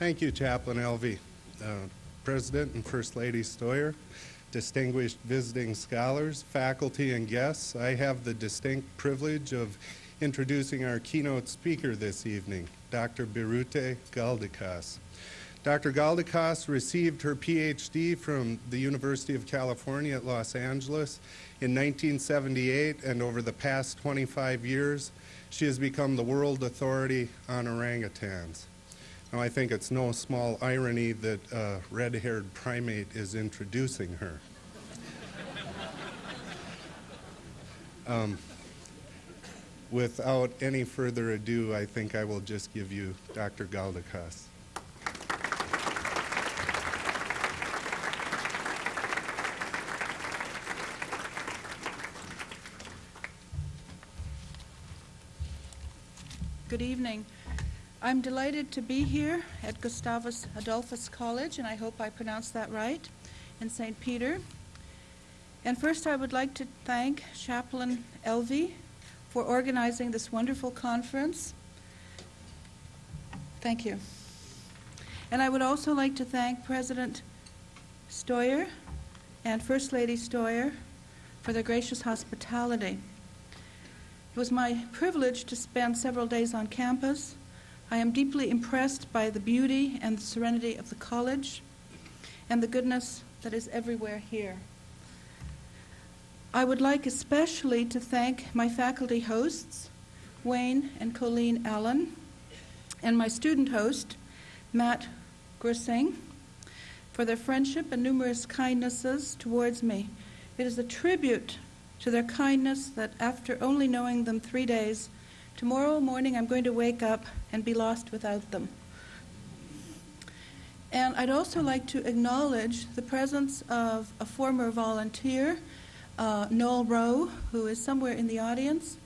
Thank you, Chaplain Elvee, uh, President and First Lady Steuer, distinguished visiting scholars, faculty, and guests. I have the distinct privilege of introducing our keynote speaker this evening, Dr. Birute Galdikas. Dr. Galdikas received her PhD from the University of California at Los Angeles in 1978, and over the past 25 years, she has become the world authority on orangutans. Now, I think it's no small irony that a red-haired primate is introducing her. um, without any further ado, I think I will just give you Dr. Galdikas. Good evening. I'm delighted to be here at Gustavus Adolphus College, and I hope I pronounced that right, in St. Peter. And first, I would like to thank Chaplain Elvee for organizing this wonderful conference. Thank you. And I would also like to thank President Steuer and First Lady Steuer for their gracious hospitality. It was my privilege to spend several days on campus. I am deeply impressed by the beauty and the serenity of the college and the goodness that is everywhere here. I would like especially to thank my faculty hosts, Wayne and Colleen Allen, and my student host, Matt Gersing, for their friendship and numerous kindnesses towards me. It is a tribute to their kindness that after only knowing them three days, tomorrow morning I'm going to wake up and be lost without them. And I'd also like to acknowledge the presence of a former volunteer, uh, Noel Rowe, who is somewhere in the audience,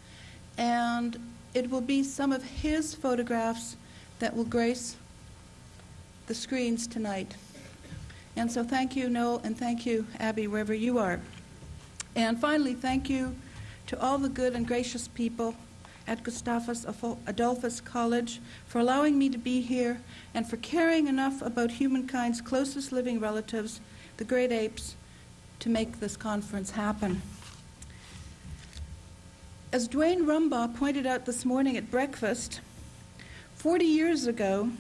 and it will be some of his photographs that will grace the screens tonight. And so thank you, Noel, and thank you, Abby, wherever you are. And finally, thank you to all the good and gracious people at Gustavus Adolphus College for allowing me to be here and for caring enough about humankind's closest living relatives, the great apes, to make this conference happen. As Duane Rumbaugh pointed out this morning at breakfast, 40 years ago,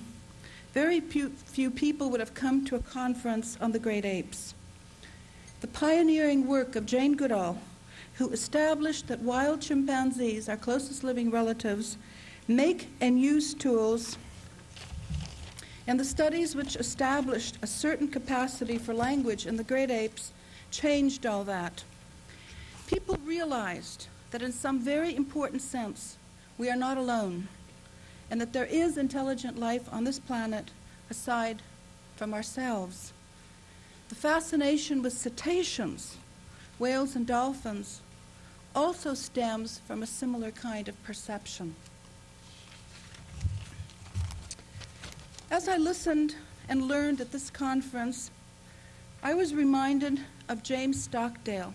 very few people would have come to a conference on the great apes. The pioneering work of Jane Goodall, who established that wild chimpanzees, our closest living relatives, make and use tools, and the studies which established a certain capacity for language in the great apes changed all that. People realized that in some very important sense, we are not alone, and that there is intelligent life on this planet aside from ourselves. The fascination with cetaceans, whales and dolphins, also stems from a similar kind of perception. As I listened and learned at this conference, I was reminded of James Stockdale,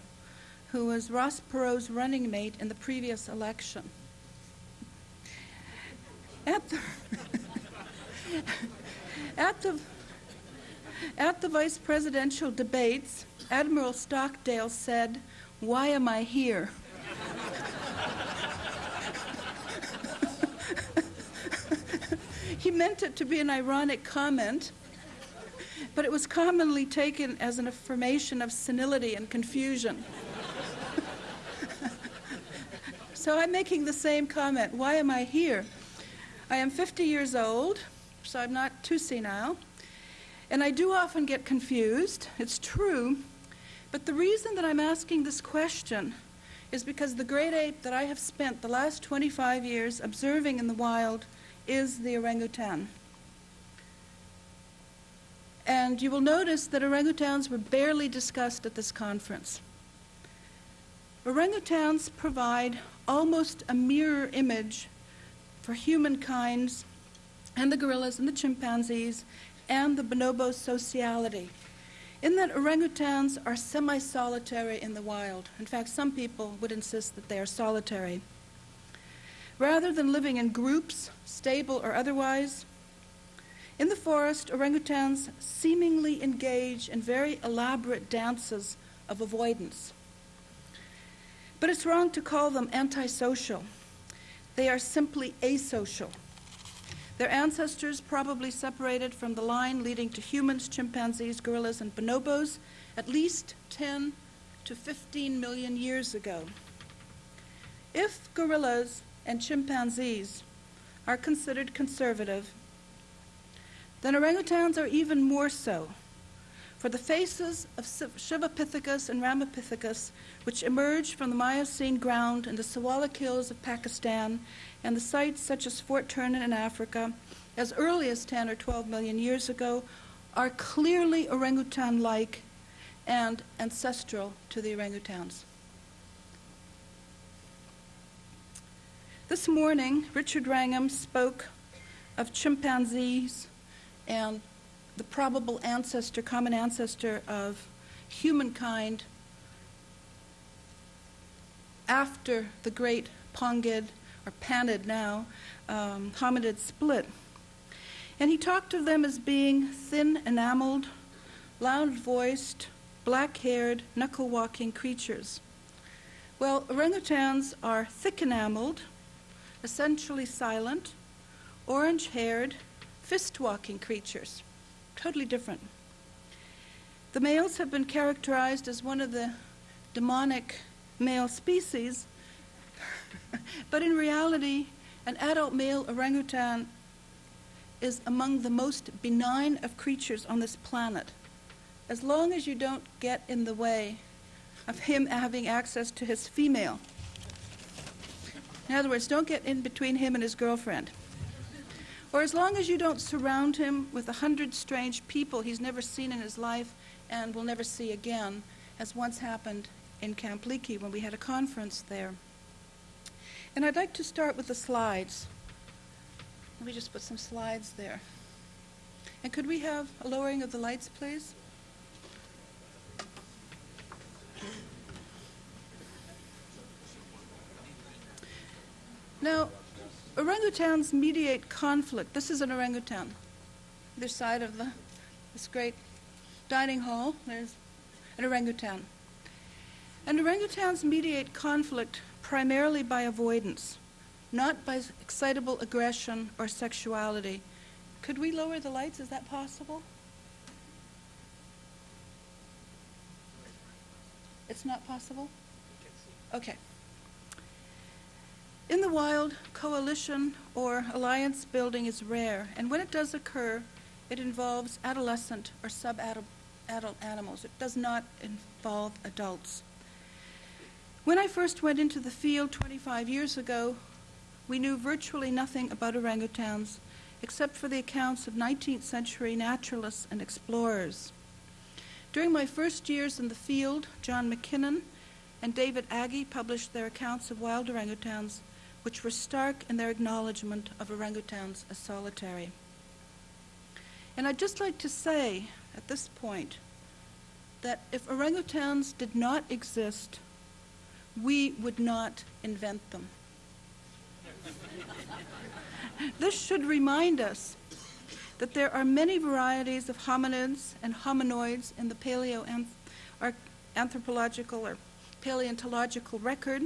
who was Ross Perot's running mate in the previous election. At the, at the at the vice presidential debates, Admiral Stockdale said, Why am I here? he meant it to be an ironic comment, but it was commonly taken as an affirmation of senility and confusion. so I'm making the same comment. Why am I here? I am 50 years old, so I'm not too senile. And I do often get confused, it's true, but the reason that I'm asking this question is because the great ape that I have spent the last 25 years observing in the wild is the orangutan. And you will notice that orangutans were barely discussed at this conference. Orangutans provide almost a mirror image for humankind's and the gorillas and the chimpanzees and the bonobo sociality. In that orangutans are semi solitary in the wild. In fact, some people would insist that they are solitary. Rather than living in groups, stable or otherwise, In the forest, orangutans seemingly engage in very elaborate dances of avoidance. But it's wrong to call them antisocial. They are simply asocial. Their ancestors probably separated from the line leading to humans, chimpanzees, gorillas, and bonobos at least 10 to 15 million years ago. If gorillas and chimpanzees are considered conservative, then orangutans are even more so. For the faces of Sivapithecus and Ramapithecus, which emerged from the Miocene ground in the Siwalik Hills of Pakistan and the sites such as Fort Ternan in Africa, as early as 10 or 12 million years ago, are clearly orangutan like and ancestral to the orangutans. This morning, Richard Wrangham spoke of chimpanzees and the probable ancestor, common ancestor of humankind after the great Pongid, or Panid now, um, hominid split. And he talked of them as being thin enameled, loud voiced, black haired, knuckle walking creatures. Well, orangutans are thick enameled, essentially silent, orange haired, fist walking creatures. Totally different. The males have been characterized as one of the demonic male species, but in reality, an adult male orangutan is among the most benign of creatures on this planet. As long as you don't get in the way of him having access to his female. In other words, don't get in between him and his girlfriend. Or as long as you don't surround him with a hundred strange people he's never seen in his life and will never see again, as once happened in Camp Leakey when we had a conference there. And I'd like to start with the slides. Let me just put some slides there. And could we have a lowering of the lights, please? Now, orangutans mediate conflict. This is an orangutan. This side of the, this great dining hall, there's an orangutan. And orangutans mediate conflict primarily by avoidance, not by excitable aggression or sexuality. Could we lower the lights? Is that possible? It's not possible? Okay. In the wild, coalition or alliance building is rare, and when it does occur, it involves adolescent or sub-adult animals. It does not involve adults. When I first went into the field 25 years ago, we knew virtually nothing about orangutans except for the accounts of 19th century naturalists and explorers. During my first years in the field, John MacKinnon and David Agee published their accounts of wild orangutans which were stark in their acknowledgement of orangutans as solitary. And I'd just like to say at this point that if orangutans did not exist, we would not invent them. this should remind us that there are many varieties of hominids and hominoids in the paleoanthropological or paleontological record,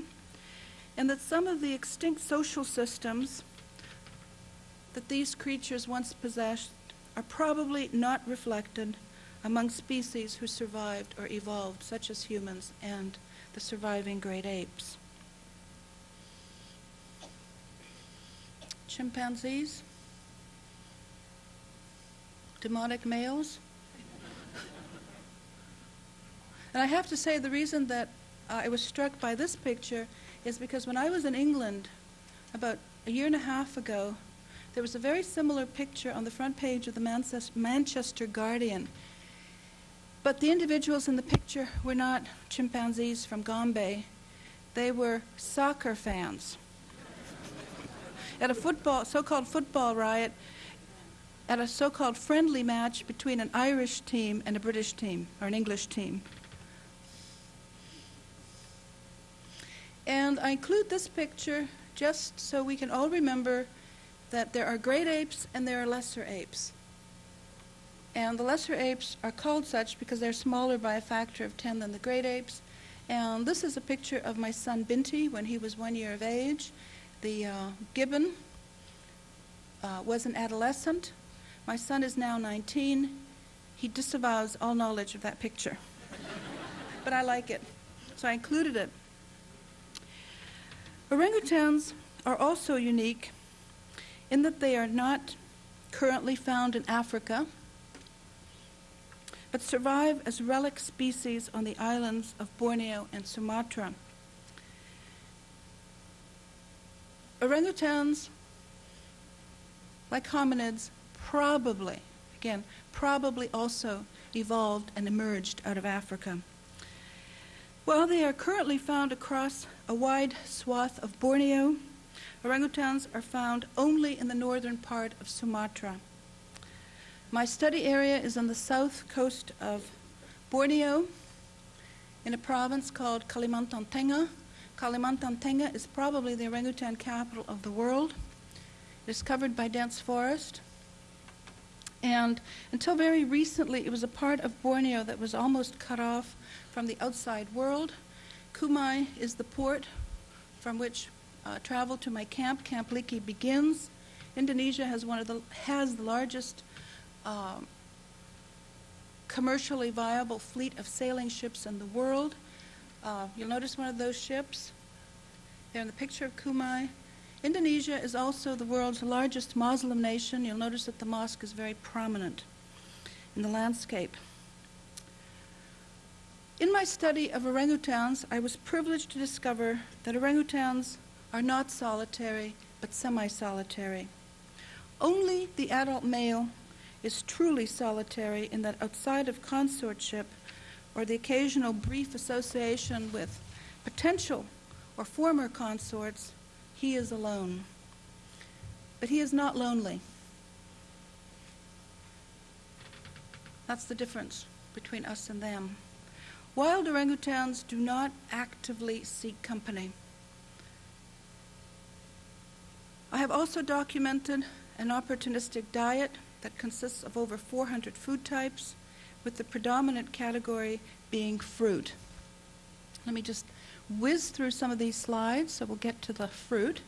and that some of the extinct social systems that these creatures once possessed are probably not reflected among species who survived or evolved, such as humans and the surviving great apes. Chimpanzees, demonic males. and I have to say, the reason that uh, I was struck by this picture is because when I was in England about a year and a half ago, there was a very similar picture on the front page of the Manchester Guardian. But the individuals in the picture were not chimpanzees from Gombe. They were soccer fans. at a football, so-called football riot, at a so-called friendly match between an Irish team and a British team, or an English team. And I include this picture just so we can all remember that there are great apes and there are lesser apes. And the lesser apes are called such because they're smaller by a factor of 10 than the great apes. And this is a picture of my son Binti when he was one year of age. The uh, gibbon uh, was an adolescent. My son is now 19. He disavows all knowledge of that picture. but I like it, so I included it. Orangutans are also unique in that they are not currently found in Africa, but survive as relic species on the islands of Borneo and Sumatra. Orangutans, like hominids, probably, again, probably also evolved and emerged out of Africa. While they are currently found across a wide swath of Borneo, orangutans are found only in the northern part of Sumatra. My study area is on the south coast of Borneo in a province called Kalimantan Tengah. Kalimantan Tengah is probably the orangutan capital of the world. It is covered by dense forest. And until very recently, it was a part of Borneo that was almost cut off from the outside world. Kumai is the port from which uh, travel to my camp, Camp Leakey, begins. Indonesia has one of the has the largest um, commercially viable fleet of sailing ships in the world. Uh, you'll notice one of those ships there in the picture of Kumai. Indonesia is also the world's largest Muslim nation. You'll notice that the mosque is very prominent in the landscape. In my study of orangutans, I was privileged to discover that orangutans are not solitary, but semi solitary. Only the adult male is truly solitary in that outside of consortship or the occasional brief association with potential or former consorts, he is alone. But he is not lonely. That's the difference between us and them. Wild orangutans do not actively seek company. I have also documented an opportunistic diet that consists of over 400 food types, with the predominant category being fruit. Let me just whiz through some of these slides so we'll get to the fruit.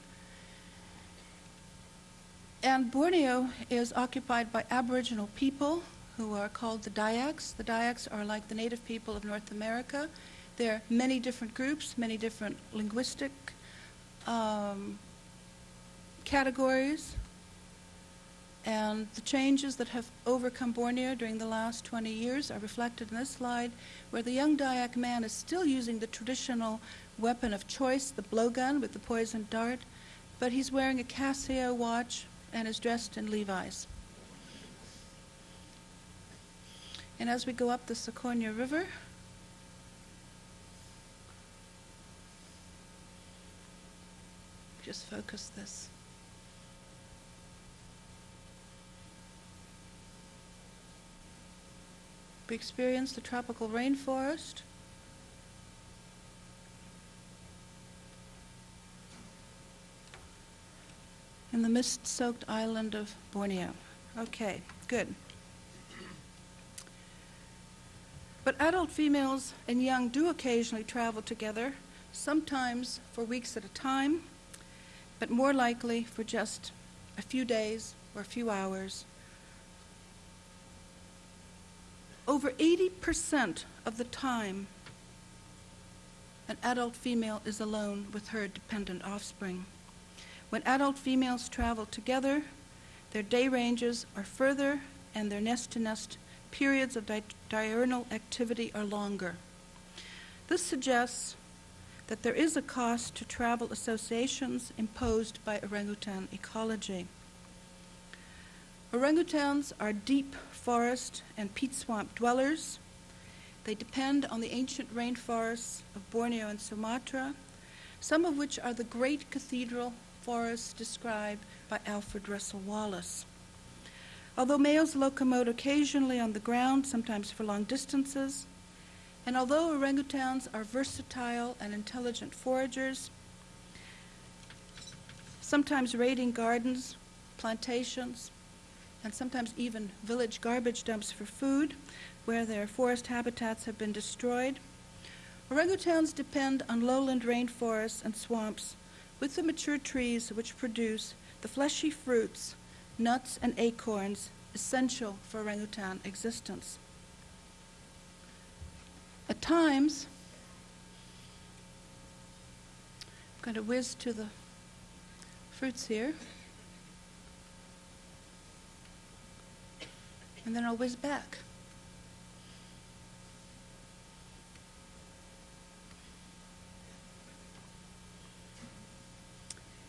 And Borneo is occupied by Aboriginal people who are called the Dayaks. The Dayaks are like the native people of North America. There are many different groups, many different linguistic um, categories. And the changes that have overcome Borneo during the last 20 years are reflected in this slide, where the young Dayak man is still using the traditional weapon of choice, the blowgun with the poisoned dart, but he's wearing a Casio watch and is dressed in Levi's. And as we go up the Sekonyer River, just focus this. We experience the tropical rainforest. In the mist soaked island of Borneo. Okay, good. But adult females and young do occasionally travel together, sometimes for weeks at a time, but more likely for just a few days or a few hours. Over 80% of the time, an adult female is alone with her dependent offspring. When adult females travel together, their day ranges are further and their nest to nest periods of di- diurnal activity are longer. This suggests that there is a cost to travel associations imposed by orangutan ecology. Orangutans are deep forest and peat swamp dwellers. They depend on the ancient rainforests of Borneo and Sumatra, some of which are the great cathedral forests described by Alfred Russel Wallace. Although males locomote occasionally on the ground, sometimes for long distances, and although orangutans are versatile and intelligent foragers, sometimes raiding gardens, plantations, and sometimes even village garbage dumps for food, where their forest habitats have been destroyed. Orangutans depend on lowland rainforests and swamps with the mature trees which produce the fleshy fruits, nuts, and acorns essential for orangutan existence. At times, I'm going to whiz to the fruits here. And then I'll back.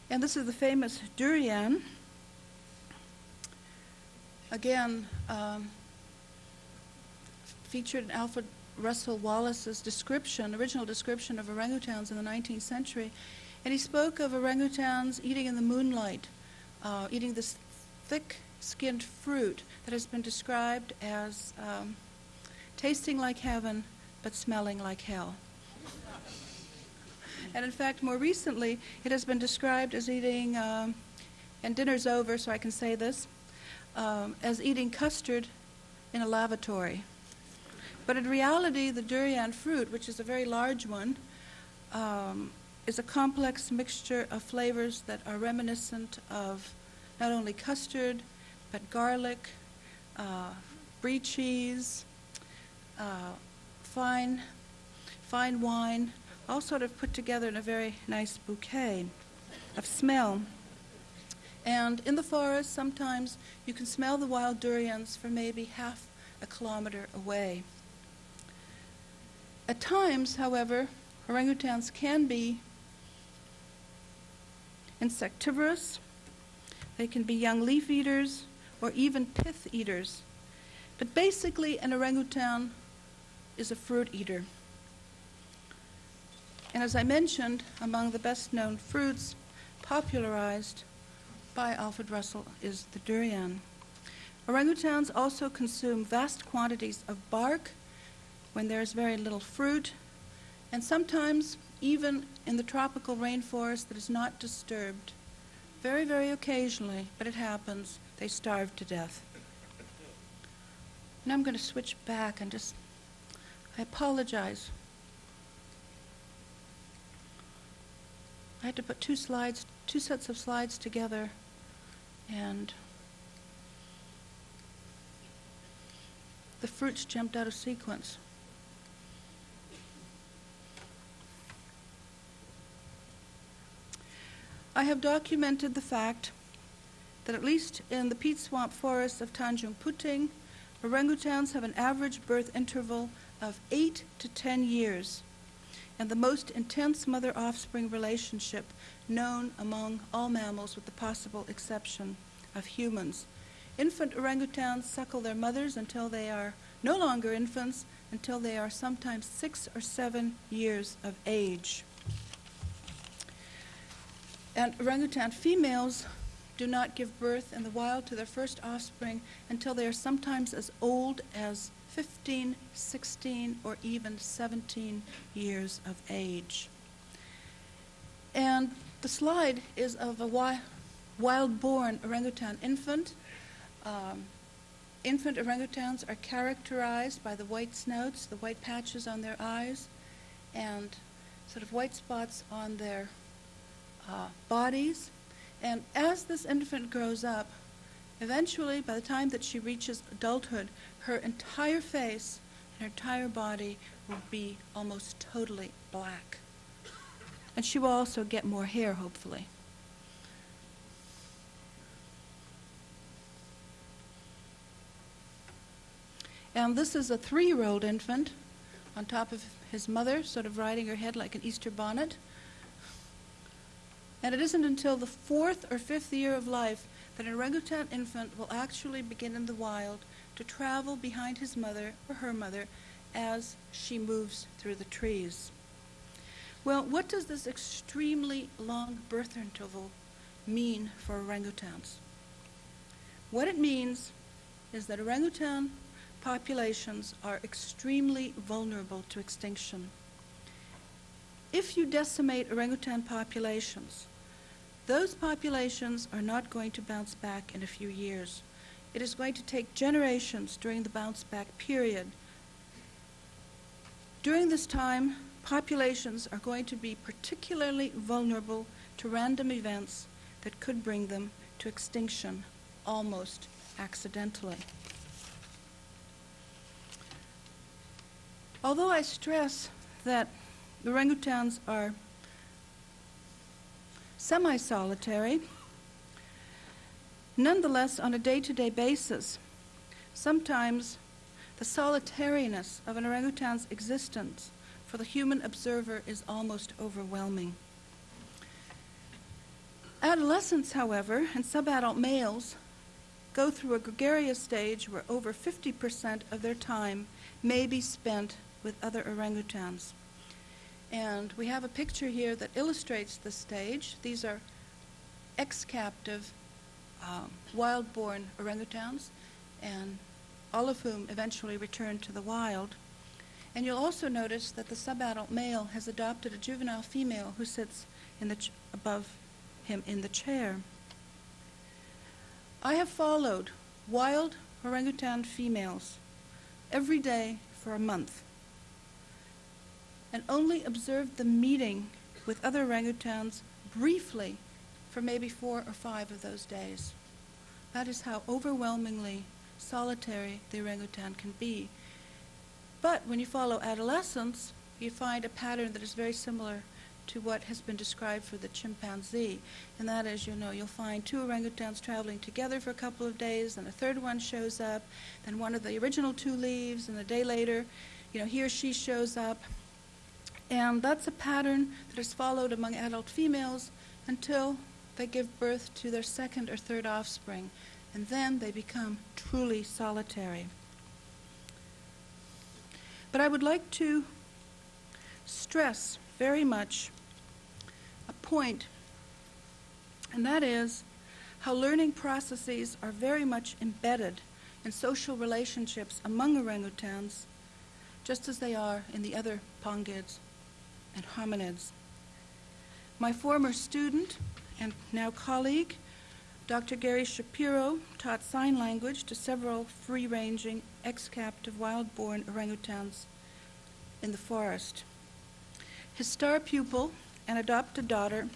And this is the famous durian. Again, um, featured in Alfred Russel Wallace's description, original description of orangutans in the 19th century. And he spoke of orangutans eating in the moonlight, uh, eating this thick skinned fruit that has been described as um, tasting like heaven but smelling like hell. And in fact, more recently, it has been described as eating, um, and dinner's over, so I can say this, um, as eating custard in a lavatory. But in reality, the durian fruit, which is a very large one, um, is a complex mixture of flavors that are reminiscent of not only custard, garlic, uh, brie cheese, uh, fine, fine wine, all sort of put together in a very nice bouquet of smell. And in the forest, sometimes you can smell the wild durians for maybe half a kilometer away. At times, however, orangutans can be insectivorous. They can be young leaf eaters or even pith eaters. But basically, an orangutan is a fruit eater. And as I mentioned, among the best known fruits popularized by Alfred Russel is the durian. Orangutans also consume vast quantities of bark when there is very little fruit, and sometimes even in the tropical rainforest that is not disturbed. Very, very occasionally, but it happens, they starved to death. Now I'm going to switch back and just, I apologize. I had to put two slides, two sets of slides together, and the fruits jumped out of sequence. I have documented the fact that at least in the peat swamp forests of Tanjung Puting, orangutans have an average birth interval of 8 to 10 years and the most intense mother offspring relationship known among all mammals, with the possible exception of humans. Infant orangutans suckle their mothers until they are no longer infants, until they are sometimes six or seven years of age. And orangutan females do not give birth in the wild to their first offspring until they are sometimes as old as 15, 16, or even 17 years of age. And the slide is of a wi- wild born orangutan infant. Um, infant orangutans are characterized by the white snouts, the white patches on their eyes, and sort of white spots on their uh, bodies. And as this infant grows up, eventually, by the time that she reaches adulthood, her entire face and her entire body will be almost totally black. And she will also get more hair, hopefully. And this is a three year old infant on top of his mother, sort of riding her head like an Easter bonnet. And it isn't until the fourth or fifth year of life that an orangutan infant will actually begin in the wild to travel behind his mother or her mother as she moves through the trees. Well, what does this extremely long birth interval mean for orangutans? What it means is that orangutan populations are extremely vulnerable to extinction. If you decimate orangutan populations, those populations are not going to bounce back in a few years. it is going to take generations during the bounce back period. During this time, populations are going to be particularly vulnerable to random events that could bring them to extinction almost accidentally. Although I stress that orangutans are semi solitary, nonetheless, on a day to day basis, sometimes the solitariness of an orangutan's existence for the human observer is almost overwhelming. Adolescents, however, and subadult males go through a gregarious stage where over 50% of their time may be spent with other orangutans. And we have a picture here that illustrates the stage. These are ex-captive um, wild-born orangutans, and all of whom eventually returned to the wild. And you'll also notice that the subadult male has adopted a juvenile female who sits in the above him in the chair. I have followed wild orangutan females every day for a month and only observed the meeting with other orangutans briefly for maybe four or five of those days. That is how overwhelmingly solitary the orangutan can be. But when you follow adolescence, you find a pattern that is very similar to what has been described for the chimpanzee. And that is, you know, you'll find two orangutans traveling together for a couple of days, and a third one shows up, then one of the original two leaves, and a day later, you know, he or she shows up. And that's a pattern that is followed among adult females until they give birth to their second or third offspring. And then they become truly solitary. But I would like to stress very much a point, and that is how learning processes are very much embedded in social relationships among orangutans, just as they are in the other pongids and hominids. My former student and now colleague, Dr. Gary Shapiro, taught sign language to several free ranging, ex captive wild born orangutans in the forest. His star pupil and adopted daughter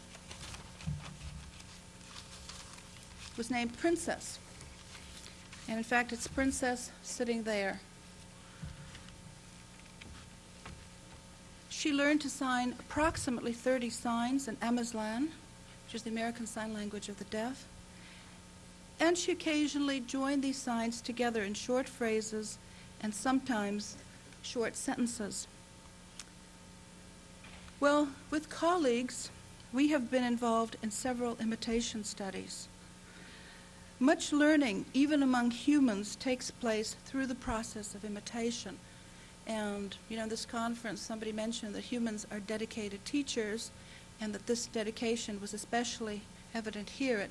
was named Princess. And in fact, it's Princess sitting there. She learned to sign approximately 30 signs in Ameslan, which is the American Sign Language of the deaf. And she occasionally joined these signs together in short phrases and sometimes short sentences. Well, with colleagues, we have been involved in several imitation studies. Much learning, even among humans, takes place through the process of imitation. And, you know, this conference, somebody mentioned that humans are dedicated teachers, and that this dedication was especially evident here at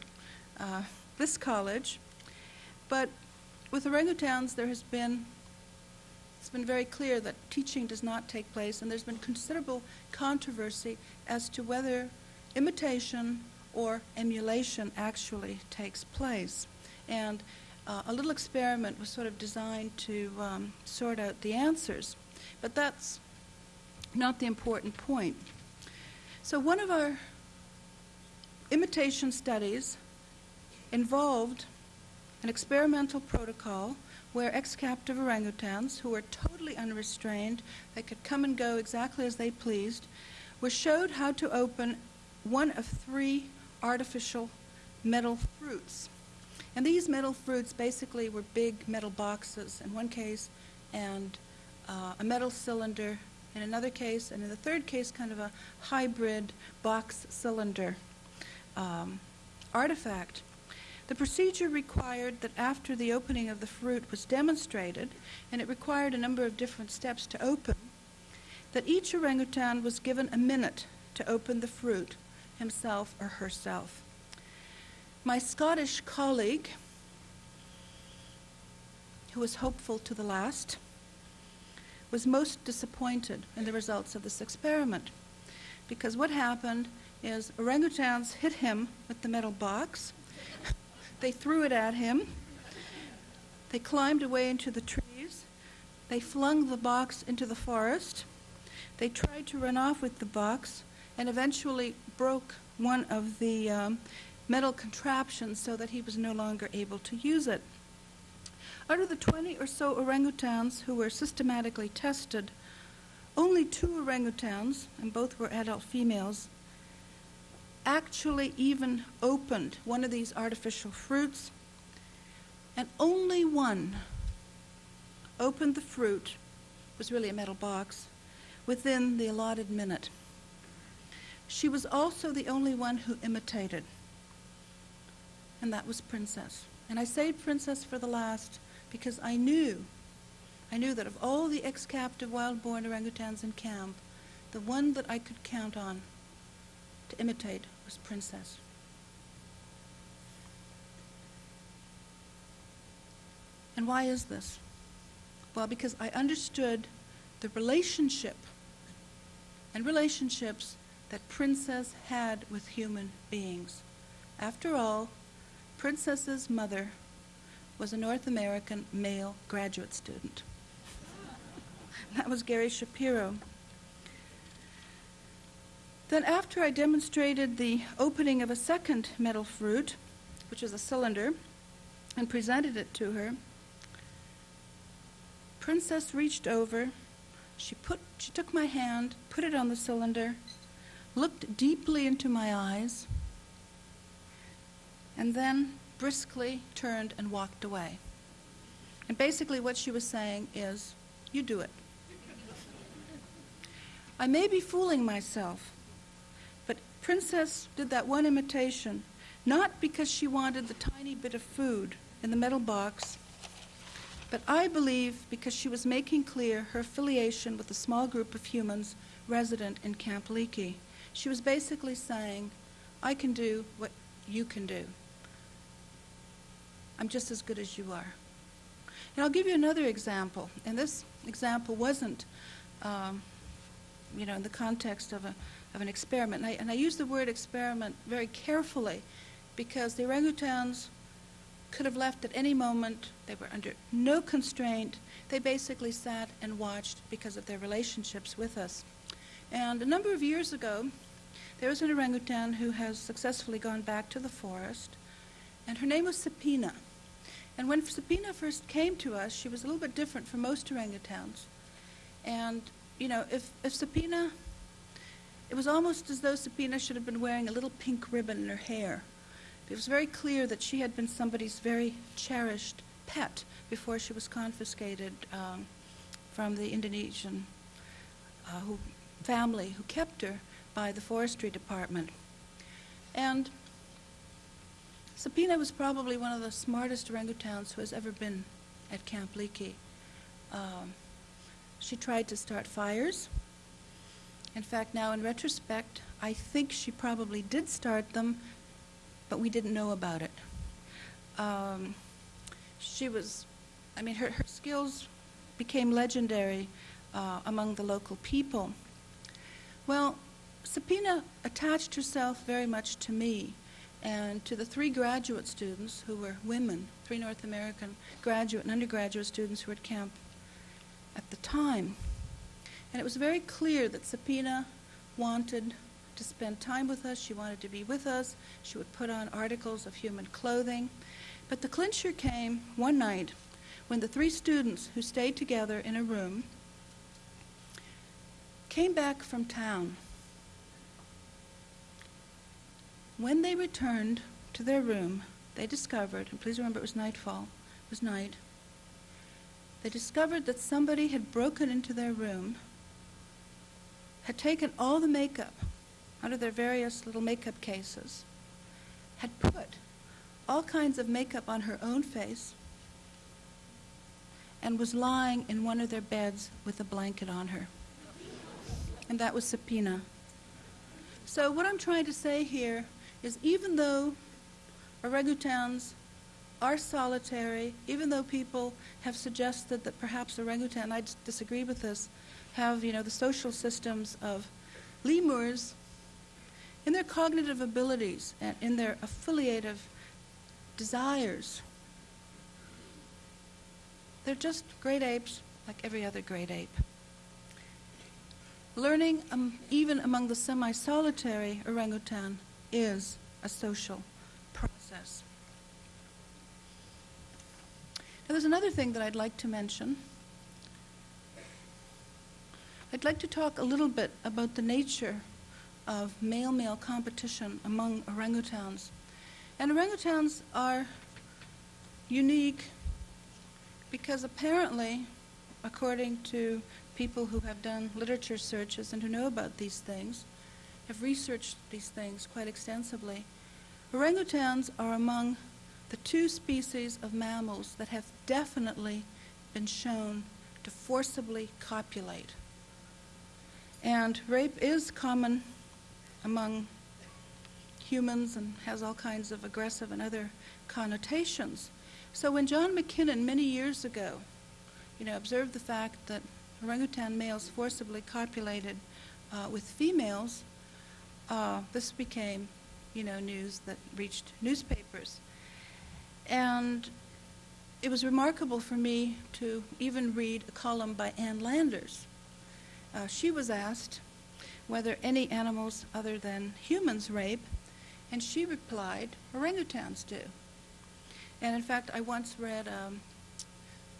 uh, this college. But with orangutans, there has been it's been very clear that teaching does not take place, and there's been considerable controversy as to whether imitation or emulation actually takes place. And uh, a little experiment was sort of designed to um, sort out the answers, but that's not the important point. So, one of our imitation studies involved an experimental protocol where ex-captive orangutans, who were totally unrestrained, they could come and go exactly as they pleased, were showed how to open one of three artificial metal fruits. And these metal fruits basically were big metal boxes in one case, and uh, a metal cylinder in another case, and in the third case, kind of a hybrid box cylinder um, artifact. The procedure required that after the opening of the fruit was demonstrated, and it required a number of different steps to open, that each orangutan was given a minute to open the fruit, himself or herself. My Scottish colleague, who was hopeful to the last, was most disappointed in the results of this experiment. Because what happened is orangutans hit him with the metal box, they threw it at him. They climbed away into the trees. They flung the box into the forest. They tried to run off with the box and eventually broke one of the um, metal contraptions so that he was no longer able to use it. Out of the 20 or so orangutans who were systematically tested, only two orangutans, and both were adult females, actually even opened one of these artificial fruits, and only one opened the fruit, it was really a metal box, within the allotted minute. She was also the only one who imitated, and that was Princess. And I saved Princess for the last because I knew, I knew that of all the ex-captive wild-born orangutans in camp, the one that I could count on to imitate was Princess. And why is this? Well, because I understood the relationship and relationships that Princess had with human beings. After all, Princess's mother was a North American male graduate student. that was Gary Shapiro. Then, after I demonstrated the opening of a second metal fruit, which was a cylinder, and presented it to her, Princess reached over, she, put, she took my hand, put it on the cylinder, looked deeply into my eyes, and then briskly turned and walked away. And basically, what she was saying is, You do it. I may be fooling myself, but Princess did that one imitation not because she wanted the tiny bit of food in the metal box, but I believe because she was making clear her affiliation with a small group of humans resident in Camp Leakey. She was basically saying, I can do what you can do. I'm just as good as you are. And I'll give you another example. And this example wasn't, um, you know, in the context of, a, of an experiment. And I, and I use the word experiment very carefully because the orangutans could have left at any moment. They were under no constraint. They basically sat and watched because of their relationships with us. And a number of years ago, there was an orangutan who has successfully gone back to the forest, and her name was Sapina. And when Sabina first came to us, she was a little bit different from most orangutans. And, you know, if, if Sabina, it was almost as though Sabina should have been wearing a little pink ribbon in her hair. It was very clear that she had been somebody's very cherished pet before she was confiscated um, from the Indonesian uh, who, family who kept her by the forestry department. And Sapina was probably one of the smartest orangutans who has ever been at Camp Leakey. Um, she tried to start fires. In fact, now in retrospect, I think she probably did start them, but we didn't know about it. Um, she was, I mean, her, her skills became legendary uh, among the local people. Well, Sapina attached herself very much to me and to the three graduate students who were women, three North American graduate and undergraduate students who were at camp at the time. And it was very clear that Sapina wanted to spend time with us. She wanted to be with us. She would put on articles of human clothing. But the clincher came one night when the three students who stayed together in a room came back from town When they returned to their room, they discovered, and please remember it was nightfall, it was night, they discovered that somebody had broken into their room, had taken all the makeup out of their various little makeup cases, had put all kinds of makeup on her own face, and was lying in one of their beds with a blanket on her. And that was subpoena. So, what I'm trying to say here is even though orangutans are solitary, even though people have suggested that perhaps orangutan, I disagree with this, have you know the social systems of lemurs, in their cognitive abilities and in their affiliative desires, They're just great apes like every other great ape. Learning, um, even among the semi solitary orangutan, is a social process. Now, there's another thing that I'd like to mention. I'd like to talk a little bit about the nature of male male competition among orangutans. And orangutans are unique because apparently, according to people who have done literature searches and who know about these things, have researched these things quite extensively, orangutans are among the two species of mammals that have definitely been shown to forcibly copulate. And rape is common among humans and has all kinds of aggressive and other connotations. So when John MacKinnon many years ago, you know, observed the fact that orangutan males forcibly copulated uh, with females, uh, this became, you know, news that reached newspapers. And it was remarkable for me to even read a column by Ann Landers. Uh, she was asked whether any animals other than humans rape, and she replied, orangutans do. And in fact, I once read um,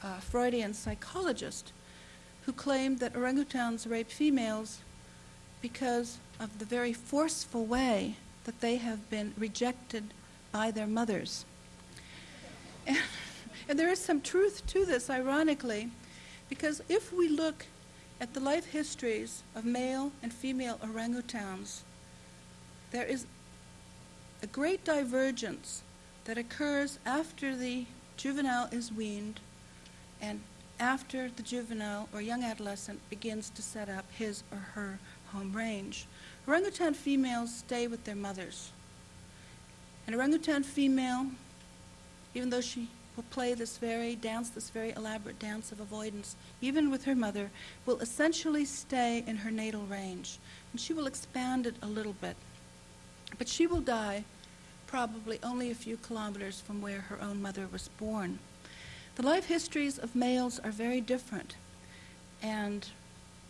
a Freudian psychologist who claimed that orangutans rape females because of the very forceful way that they have been rejected by their mothers. And, and there is some truth to this, ironically, because if we look at the life histories of male and female orangutans, there is a great divergence that occurs after the juvenile is weaned and after the juvenile or young adolescent begins to set up his or her home range. Orangutan females stay with their mothers. An orangutan female, even though she will play this very dance, this very elaborate dance of avoidance, even with her mother, will essentially stay in her natal range. And she will expand it a little bit. But she will die probably only a few kilometers from where her own mother was born. The life histories of males are very different. And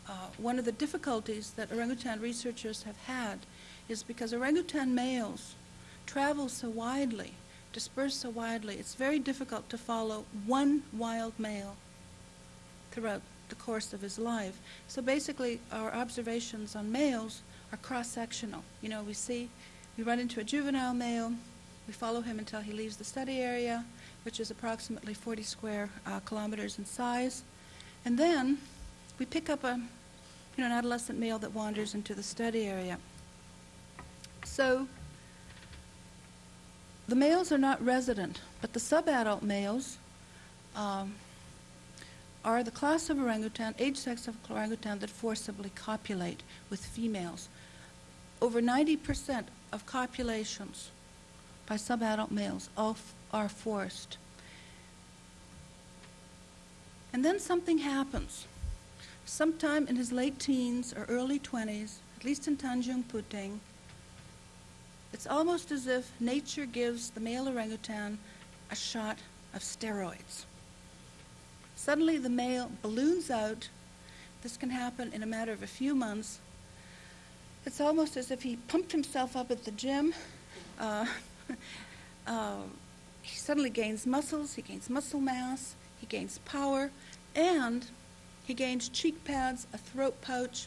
uh, one of the difficulties that orangutan researchers have had is because orangutan males travel so widely, disperse so widely, it's very difficult to follow one wild male throughout the course of his life. So basically, our observations on males are cross-sectional. You know, we see, we run into a juvenile male, we follow him until he leaves the study area, which is approximately 40 square uh, kilometers in size, and then we pick up a, you know, an adolescent male that wanders into the study area. So the males are not resident, but the subadult males um, are the class of orangutan, age sex of orangutan that forcibly copulate with females. Over 90% of copulations by subadult males are forced. And then something happens. Sometime in his late teens or early 20s, at least in Tanjung Puting, it's almost as if nature gives the male orangutan a shot of steroids. Suddenly the male balloons out. This can happen in a matter of a few months. It's almost as if he pumped himself up at the gym. Uh, uh, he suddenly gains muscles, he gains muscle mass, he gains power, and he gains cheek pads, a throat pouch,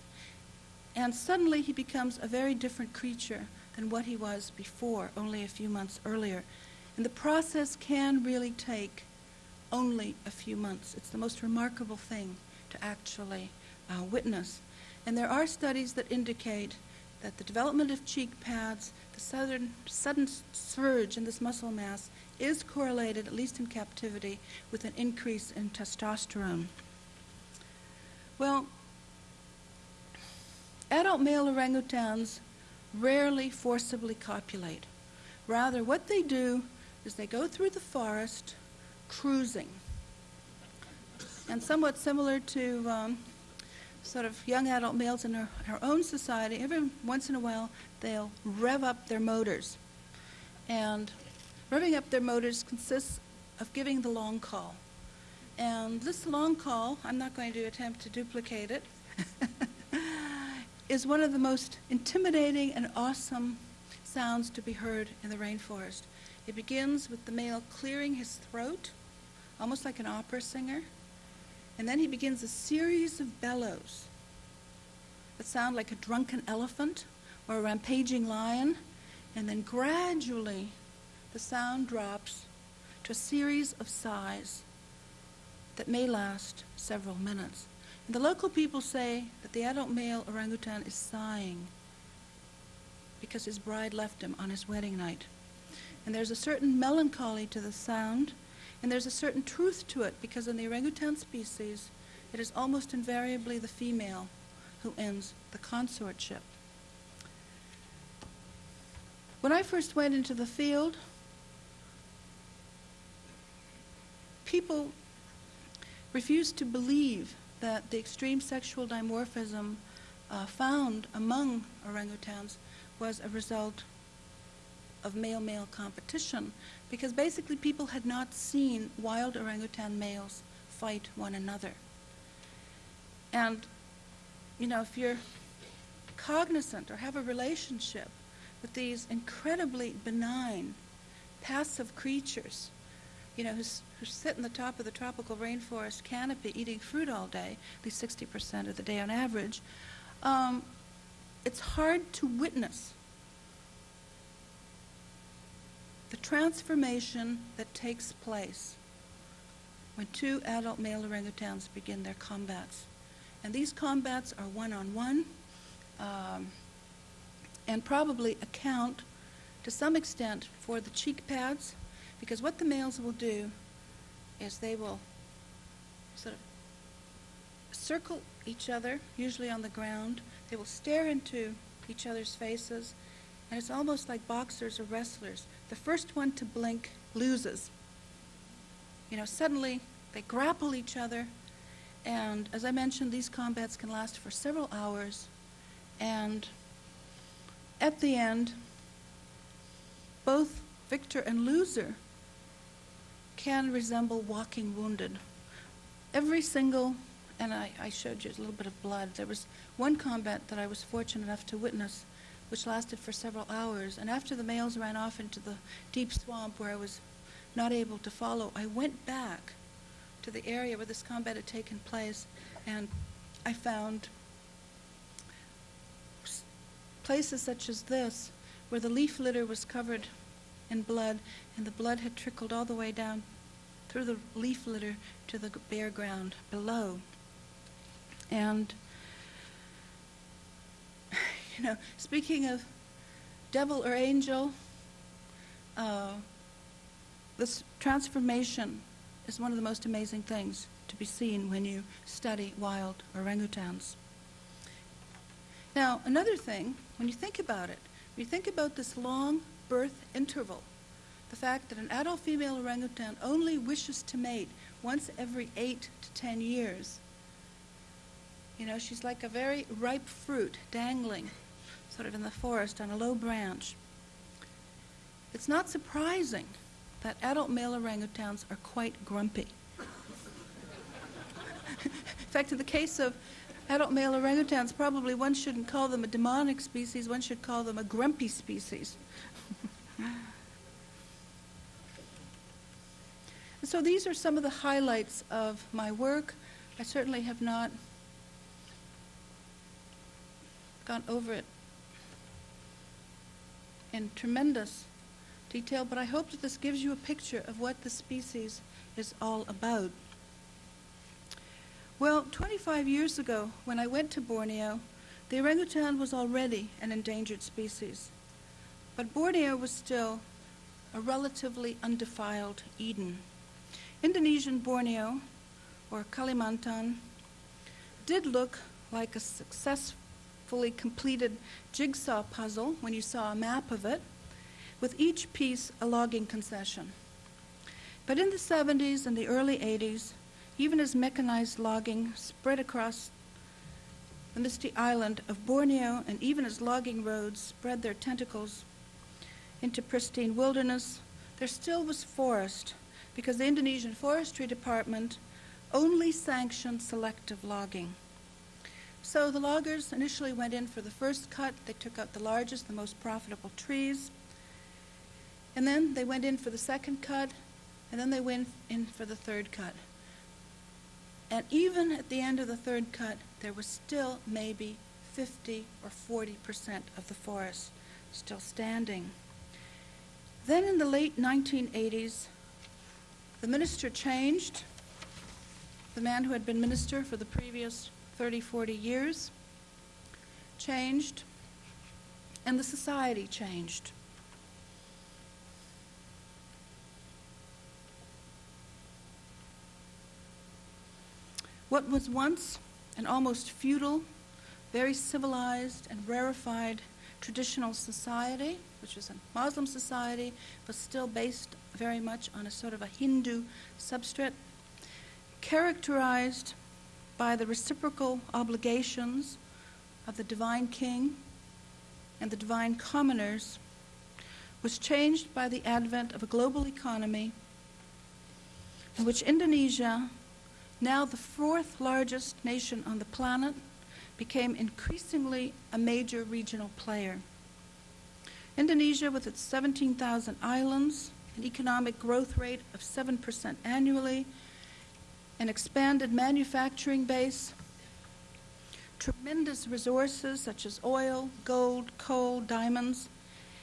and suddenly he becomes a very different creature than what he was before, only a few months earlier. And the process can really take only a few months. It's the most remarkable thing to actually uh, witness. And there are studies that indicate that the development of cheek pads, the sudden, sudden surge in this muscle mass, is correlated, at least in captivity, with an increase in testosterone. Well, adult male orangutans rarely forcibly copulate. Rather, what they do is they go through the forest cruising. And somewhat similar to um, sort of young adult males in our, our own society, every once in a while they'll rev up their motors. And revving up their motors consists of giving the long call. And this long call, I'm not going to attempt to duplicate it, is one of the most intimidating and awesome sounds to be heard in the rainforest. It begins with the male clearing his throat, almost like an opera singer, and then he begins a series of bellows that sound like a drunken elephant or a rampaging lion, and then gradually the sound drops to a series of sighs that may last several minutes. And the local people say that the adult male orangutan is sighing because his bride left him on his wedding night. And there's a certain melancholy to the sound, and there's a certain truth to it because in the orangutan species, it is almost invariably the female who ends the consortship. When I first went into the field, people refused to believe that the extreme sexual dimorphism uh, found among orangutans was a result of male-male competition because basically people had not seen wild orangutan males fight one another. And, you know, if you're cognizant or have a relationship with these incredibly benign, passive creatures, you know, who, who sit in the top of the tropical rainforest canopy eating fruit all day, at least 60% of the day on average, um, it's hard to witness the transformation that takes place when two adult male orangutans begin their combats. And these combats are one-on-one um, and probably account to some extent for the cheek pads because what the males will do is they will sort of circle each other, usually on the ground. They will stare into each other's faces, and it's almost like boxers or wrestlers. The first one to blink loses. You know, suddenly they grapple each other, and as I mentioned, these combats can last for several hours, and at the end, both victor and loser can resemble walking wounded. Every single, and I, I, showed you a little bit of blood, there was one combat that I was fortunate enough to witness, which lasted for several hours. And after the males ran off into the deep swamp where I was not able to follow, I went back to the area where this combat had taken place, and I found places such as this where the leaf litter was covered in blood, and the blood had trickled all the way down through the leaf litter to the bare ground below. And, you know, speaking of devil or angel, uh, this transformation is one of the most amazing things to be seen when you study wild orangutans. Now, another thing, when you think about it, when you think about this long birth interval, the fact that an adult female orangutan only wishes to mate once every eight to ten years. You know, she's like a very ripe fruit dangling sort of in the forest on a low branch. It's not surprising that adult male orangutans are quite grumpy. in fact, in the case of adult male orangutans, probably one shouldn't call them a demonic species, one should call them a grumpy species. so these are some of the highlights of my work. I certainly have not gone over it in tremendous detail, but I hope that this gives you a picture of what the species is all about. Well, 25 years ago, when I went to Borneo, the orangutan was already an endangered species. But Borneo was still a relatively undefiled Eden. Indonesian Borneo, or Kalimantan, did look like a successfully completed jigsaw puzzle when you saw a map of it, with each piece a logging concession. But in the 70s and the early 80s, even as mechanized logging spread across the misty island of Borneo, and even as logging roads spread their tentacles into pristine wilderness, there still was forest because the Indonesian Forestry Department only sanctioned selective logging. So the loggers initially went in for the first cut. They took out the largest, the most profitable trees. And then they went in for the second cut, and then they went in for the third cut. And even at the end of the third cut, there was still maybe 50 or 40 percent of the forest still standing. Then in the late 1980s, the minister changed, the man who had been minister for the previous 30, 40 years changed, and the society changed. What was once an almost feudal, very civilized and rarefied traditional society, which was a Muslim society, but still based very much on a sort of a Hindu substrate, characterized by the reciprocal obligations of the divine king and the divine commoners, was changed by the advent of a global economy in which Indonesia, now the fourth largest nation on the planet, became increasingly a major regional player. Indonesia, with its 17,000 islands, an economic growth rate of 7% annually, an expanded manufacturing base, tremendous resources such as oil, gold, coal, diamonds,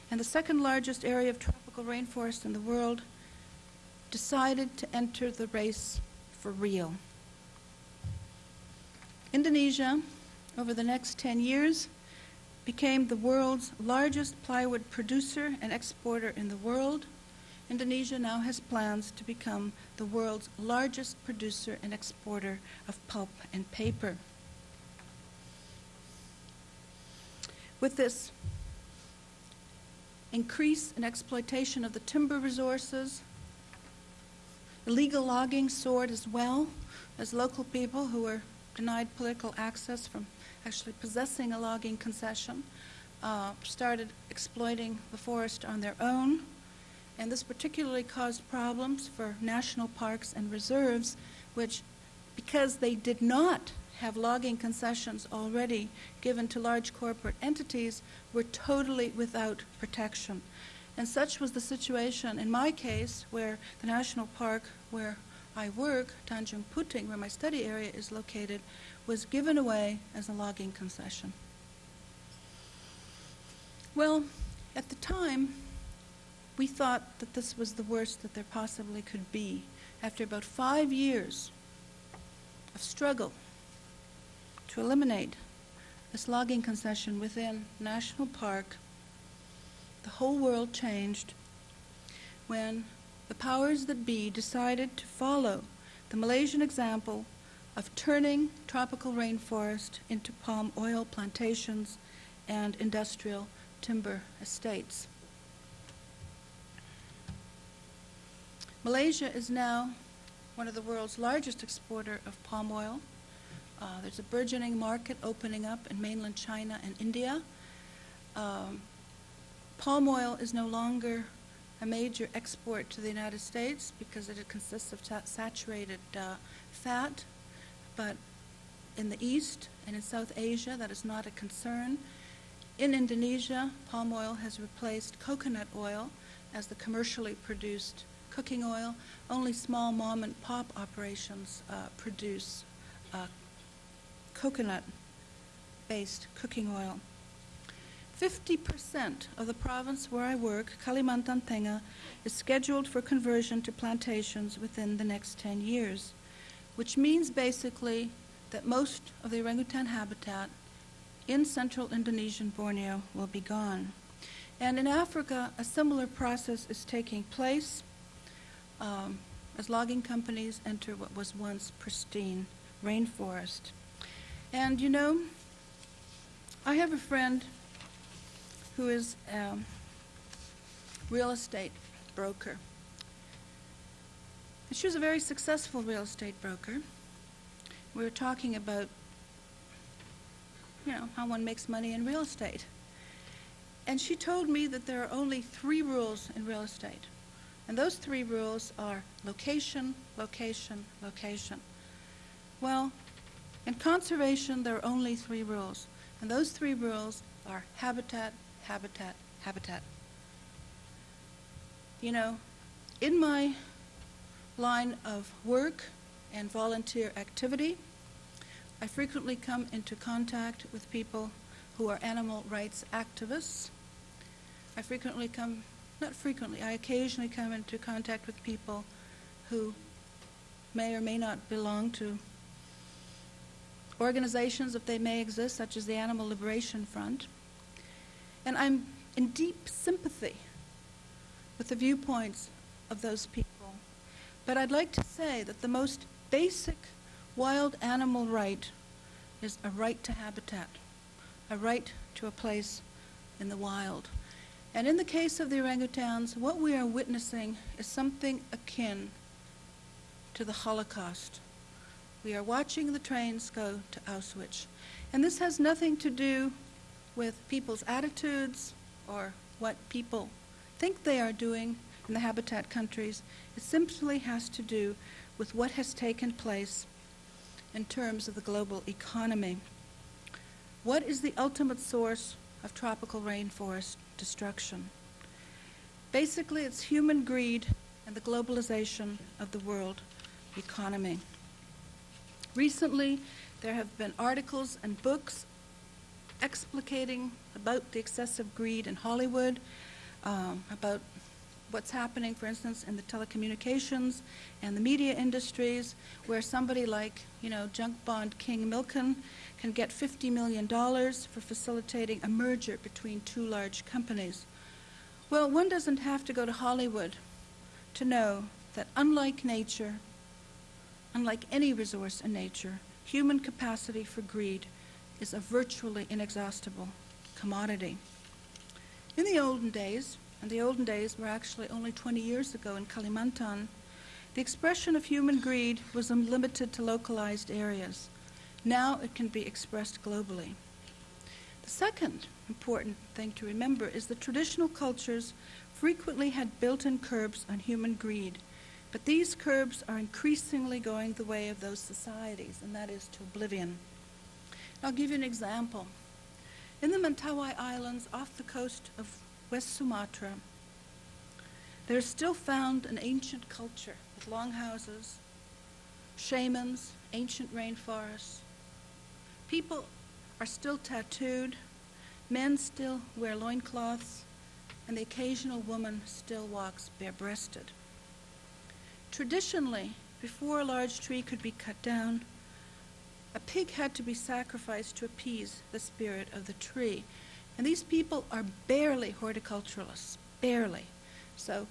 and the second largest area of tropical rainforest in the world, decided to enter the race for real. Indonesia, over the next 10 years, became the world's largest plywood producer and exporter in the world. Indonesia now has plans to become the world's largest producer and exporter of pulp and paper. With this increase in exploitation of the timber resources, illegal logging soared as well as local people who were denied political access from actually possessing a logging concession uh, started exploiting the forest on their own. And this particularly caused problems for national parks and reserves, which, because they did not have logging concessions already given to large corporate entities, were totally without protection. And such was the situation in my case, where the national park where I work, Tanjung Puting, where my study area is located, was given away as a logging concession. Well, at the time, we thought that this was the worst that there possibly could be. After about five years of struggle to eliminate this logging concession within National Park, the whole world changed when the powers that be decided to follow the Malaysian example of turning tropical rainforest into palm oil plantations and industrial timber estates. Malaysia is now one of the world's largest exporter of palm oil. Uh, there's a burgeoning market opening up in mainland China and India. Um, palm oil is no longer a major export to the United States because it consists of saturated uh, fat, but in the East and in South Asia, that is not a concern. In Indonesia, palm oil has replaced coconut oil as the commercially produced cooking oil. Only small mom and pop operations uh, produce uh, coconut based cooking oil. 50% of the province where I work, Kalimantan Tengah, is scheduled for conversion to plantations within the next 10 years, which means basically that most of the orangutan habitat in central Indonesian Borneo will be gone. And in Africa, a similar process is taking place um, as logging companies enter what was once pristine rainforest. And you know, I have a friend who is a real estate broker. And she was a very successful real estate broker. We were talking about, you know, how one makes money in real estate. And she told me that there are only three rules in real estate. And those three rules are location, location, location. Well, in conservation, there are only three rules, and those three rules are habitat, habitat, habitat. You know, in my line of work and volunteer activity, I frequently come into contact with people who are animal rights activists. I frequently come, not frequently, I occasionally come into contact with people who may or may not belong to organizations, if they may exist, such as the Animal Liberation Front. And I'm in deep sympathy with the viewpoints of those people. But I'd like to say that the most basic wild animal right is a right to habitat, a right to a place in the wild. And in the case of the orangutans, what we are witnessing is something akin to the Holocaust. We are watching the trains go to Auschwitz. And this has nothing to do with people's attitudes or what people think they are doing in the habitat countries. It simply has to do with what has taken place in terms of the global economy. What is the ultimate source of tropical rainforest destruction? Basically, it's human greed and the globalization of the world economy. Recently, there have been articles and books explicating about the excessive greed in Hollywood, um, about what's happening, for instance, in the telecommunications and the media industries, where somebody like, you know, junk bond king Milken can get $50 million for facilitating a merger between two large companies. Well, one doesn't have to go to Hollywood to know that unlike nature, unlike any resource in nature, human capacity for greed is a virtually inexhaustible commodity. In the olden days, and the olden days were actually only 20 years ago in Kalimantan, the expression of human greed was limited to localized areas. Now it can be expressed globally. The second important thing to remember is that traditional cultures frequently had built-in curbs on human greed, but these curbs are increasingly going the way of those societies, and that is to oblivion. I'll give you an example. In the Mentawai Islands off the coast of West Sumatra, there is still found an ancient culture with longhouses, shamans, ancient rainforests. People are still tattooed, men still wear loincloths, and the occasional woman still walks bare-breasted. Traditionally, before a large tree could be cut down, a pig had to be sacrificed to appease the spirit of the tree. And these people are barely horticulturalists, barely. So,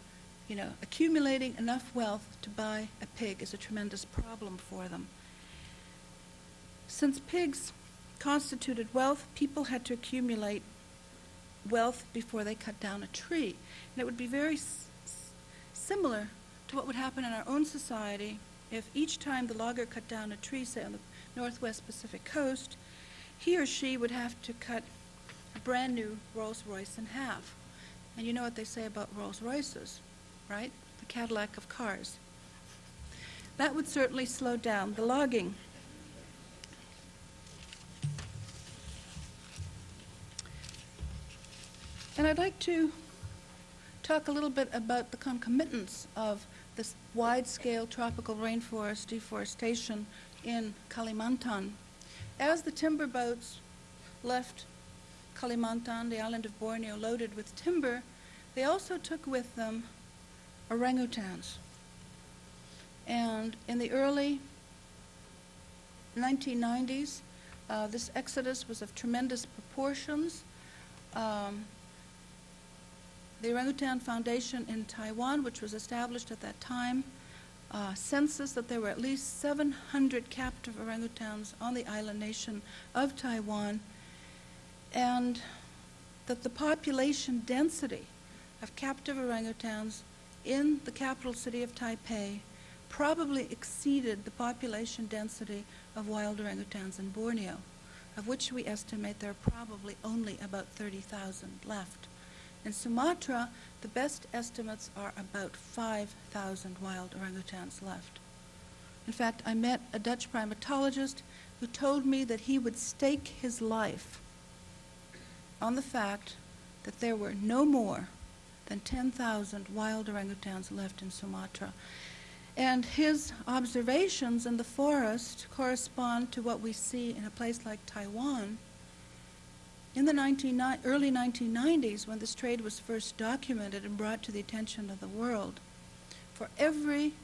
you know, accumulating enough wealth to buy a pig is a tremendous problem for them. Since pigs constituted wealth, people had to accumulate wealth before they cut down a tree. And it would be very similar to what would happen in our own society if each time the logger cut down a tree, say on the northwest Pacific coast, he or she would have to cut a brand new Rolls Royce in half. And you know what they say about Rolls Royces, right? The Cadillac of cars. That would certainly slow down the logging. And I'd like to talk a little bit about the concomitants of this wide-scale tropical rainforest deforestation in Kalimantan. As the timber boats left Kalimantan, the island of Borneo, loaded with timber, they also took with them orangutans. And in the early 1990s, uh, this exodus was of tremendous proportions. Um, the Orangutan Foundation in Taiwan, which was established at that time, uh, census that there were at least 700 captive orangutans on the island nation of Taiwan, and that the population density of captive orangutans in the capital city of Taipei probably exceeded the population density of wild orangutans in Borneo, of which we estimate there are probably only about 30,000 left. In Sumatra, the best estimates are about 5,000 wild orangutans left. In fact, I met a Dutch primatologist who told me that he would stake his life on the fact that there were no more than 10,000 wild orangutans left in Sumatra. And his observations in the forest correspond to what we see in a place like Taiwan. In the 19, early 1990s, when this trade was first documented and brought to the attention of the world, for every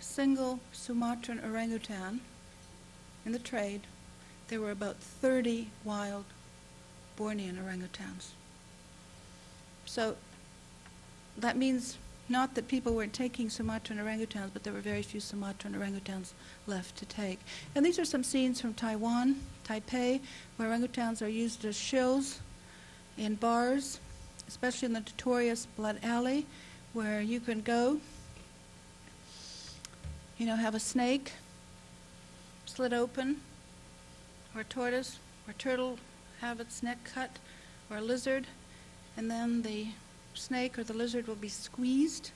single Sumatran orangutan in the trade, there were about 30 wild Bornean orangutans. So that means not that people weren't taking Sumatran orangutans, but there were very few Sumatran orangutans left to take. And these are some scenes from Taiwan, Taipei, where orangutans are used as shills in bars, especially in the notorious Blood Alley, where you can go, you know, have a snake slit open, or a tortoise, or a turtle have its neck cut, or a lizard, and then the snake or the lizard will be squeezed,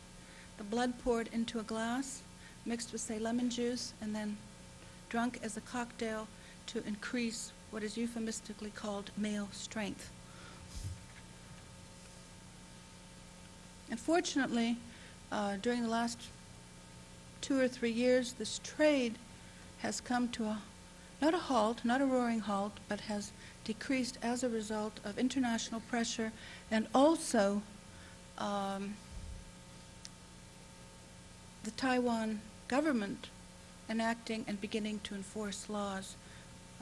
the blood poured into a glass, mixed with, say, lemon juice, and then drunk as a cocktail to increase what is euphemistically called male strength. Unfortunately, uh, during the last two or three years, this trade has come to a not a halt, not a roaring halt, but has decreased as a result of international pressure and also um, the Taiwan government enacting and beginning to enforce laws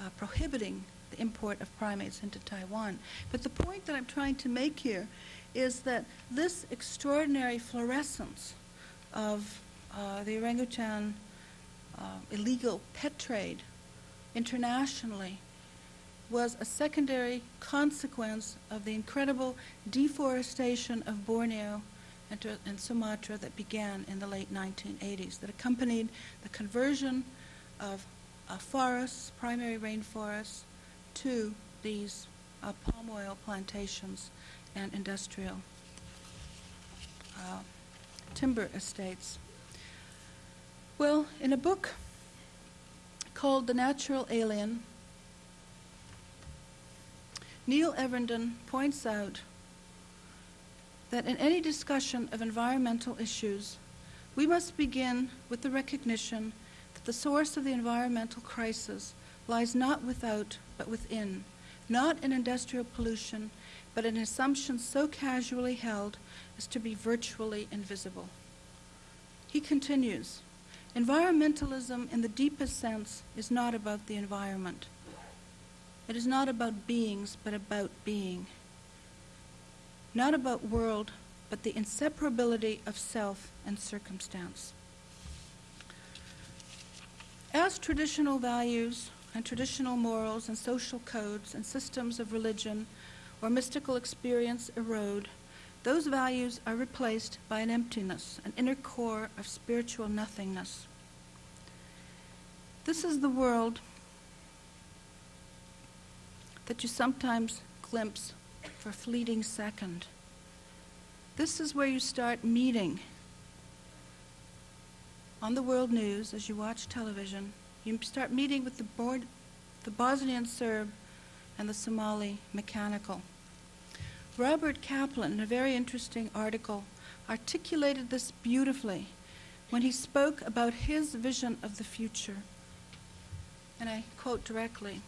uh, prohibiting the import of primates into Taiwan. But the point that I'm trying to make here is that this extraordinary fluorescence of uh, the orangutan uh, illegal pet trade internationally was a secondary consequence of the incredible deforestation of Borneo and, to, and, Sumatra that began in the late 1980s, that accompanied the conversion of uh, forests, primary rainforests, to these uh, palm oil plantations and industrial uh, timber estates. Well, in a book called The Natural Alien, Neil Evernden points out that in any discussion of environmental issues, we must begin with the recognition that the source of the environmental crisis lies not without, but within, not in industrial pollution, but in assumptions so casually held as to be virtually invisible. He continues, environmentalism in the deepest sense is not about the environment. It is not about beings, but about being. Not about world, but the inseparability of self and circumstance. As traditional values and traditional morals and social codes and systems of religion or mystical experience erode, those values are replaced by an emptiness, an inner core of spiritual nothingness. This is the world that you sometimes glimpse for a fleeting second. This is where you start meeting on the world news as you watch television. You start meeting with the, board, the Bosnian Serb and the Somali mechanical. Robert Kaplan, in a very interesting article, articulated this beautifully when he spoke about his vision of the future. And I quote directly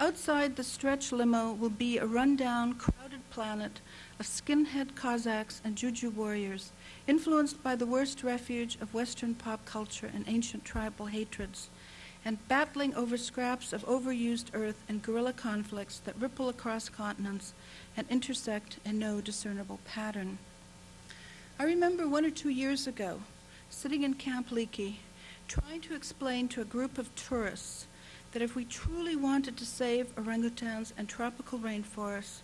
Outside the stretch limo will be a rundown, crowded planet of skinhead Cossacks and Juju warriors, influenced by the worst refuge of Western pop culture and ancient tribal hatreds, and battling over scraps of overused earth and guerrilla conflicts that ripple across continents and intersect in no discernible pattern. I remember one or two years ago, sitting in Camp Leakey, trying to explain to a group of tourists that if we truly wanted to save orangutans and tropical rainforests,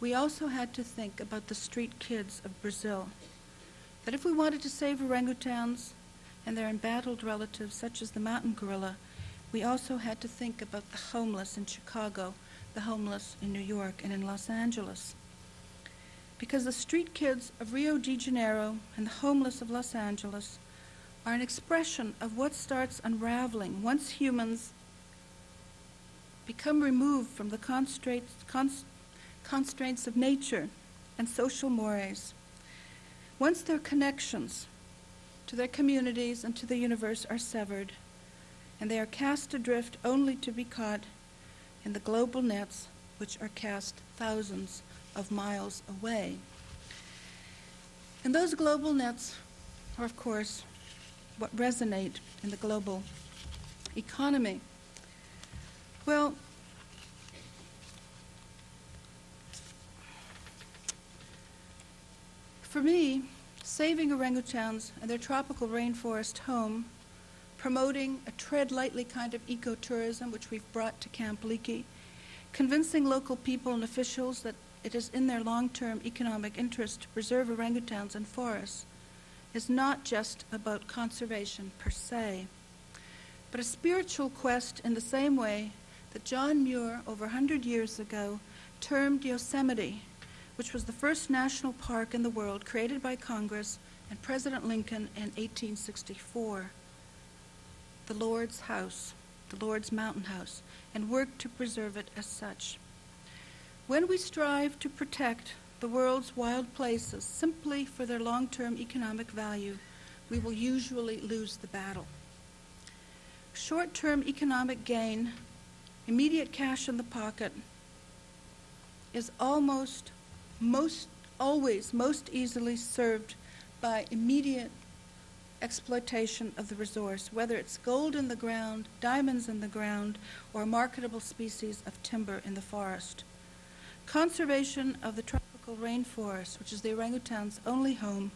we also had to think about the street kids of Brazil. That if we wanted to save orangutans and their embattled relatives, such as the mountain gorilla, we also had to think about the homeless in Chicago, the homeless in New York, and in Los Angeles. Because the street kids of Rio de Janeiro and the homeless of Los Angeles are an expression of what starts unraveling once humans become removed from the constraints, cons- constraints of nature and social mores. Once their connections to their communities and to the universe are severed, and they are cast adrift only to be caught in the global nets which are cast thousands of miles away. And those global nets are, of course, what resonate in the global economy. Well, for me, saving orangutans and their tropical rainforest home, promoting a tread lightly kind of ecotourism, which we've brought to Camp Leakey, convincing local people and officials that it is in their long-term economic interest to preserve orangutans and forests, is not just about conservation per se, but a spiritual quest in the same way that John Muir, over hundred years ago, termed Yosemite, which was the first national park in the world created by Congress and President Lincoln in 1864, the Lord's house, the Lord's mountain house, and worked to preserve it as such. When we strive to protect the world's wild places simply for their long-term economic value, we will usually lose the battle. Short-term economic gain, immediate cash in the pocket, is almost most always most easily served by immediate exploitation of the resource, whether it's gold in the ground, diamonds in the ground, or marketable species of timber in the forest. Conservation of the tropical rainforest, which is the orangutan's only home,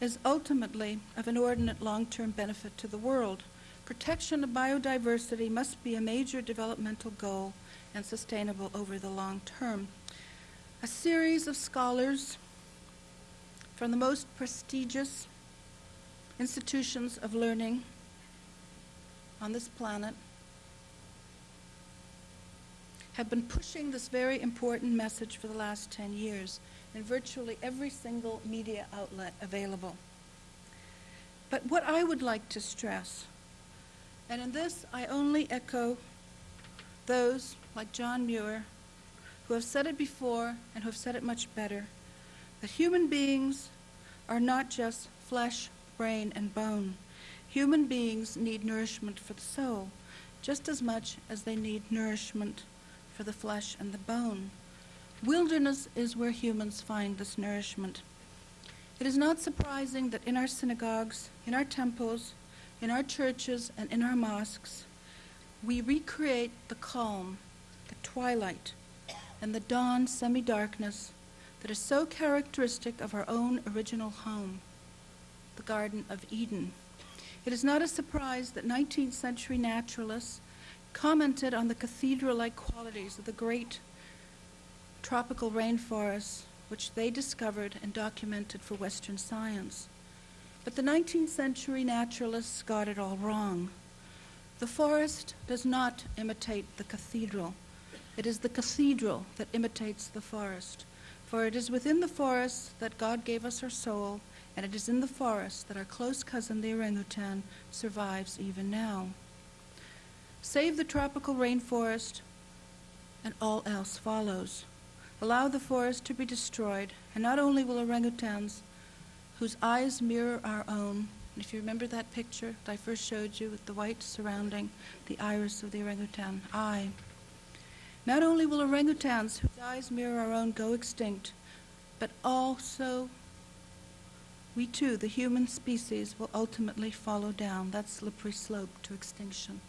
is ultimately of inordinate long-term benefit to the world. Protection of biodiversity must be a major developmental goal and sustainable over the long term. A series of scholars from the most prestigious institutions of learning on this planet have been pushing this very important message for the last 10 years in virtually every single media outlet available. But what I would like to stress, and in this I only echo those like John Muir who have said it before and who have said it much better, that human beings are not just flesh, brain, and bone. Human beings need nourishment for the soul just as much as they need nourishment for the flesh and the bone. Wilderness is where humans find this nourishment. It is not surprising that in our synagogues, in our temples, in our churches, and in our mosques, we recreate the calm, the twilight, and the dawn semi darkness that is so characteristic of our own original home, the Garden of Eden. It is not a surprise that 19th century naturalists commented on the cathedral like qualities of the great tropical rainforests which they discovered and documented for Western science. But the 19th century naturalists got it all wrong. The forest does not imitate the cathedral. It is the cathedral that imitates the forest. For it is within the forest that God gave us our soul, and it is in the forest that our close cousin, the orangutan, survives even now. Save the tropical rainforest, and all else follows. Allow the forest to be destroyed, and not only will orangutans, whose eyes mirror our own, and if you remember that picture that I first showed you with the white surrounding the iris of the orangutan eye, not only will orangutans whose eyes mirror our own go extinct, but also we too, the human species, will ultimately follow down that slippery slope to extinction.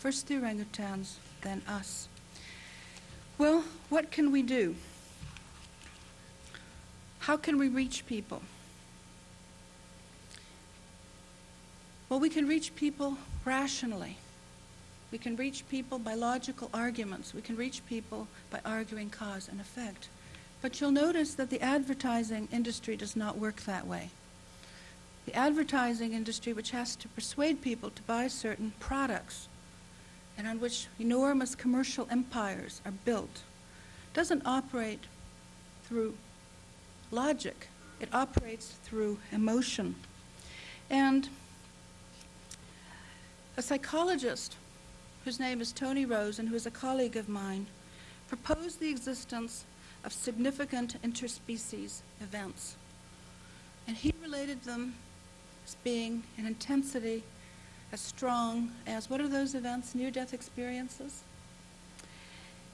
First the orangutans, then us. Well, what can we do? How can we reach people? Well, we can reach people rationally. We can reach people by logical arguments. We can reach people by arguing cause and effect. But you'll notice that the advertising industry does not work that way. The advertising industry, which has to persuade people to buy certain products and on which enormous commercial empires are built, doesn't operate through logic. It operates through emotion. And a psychologist whose name is Tony Rose and who is a colleague of mine proposed the existence of significant interspecies events. And he related them as being an intensity as strong as what are those events? Near death experiences?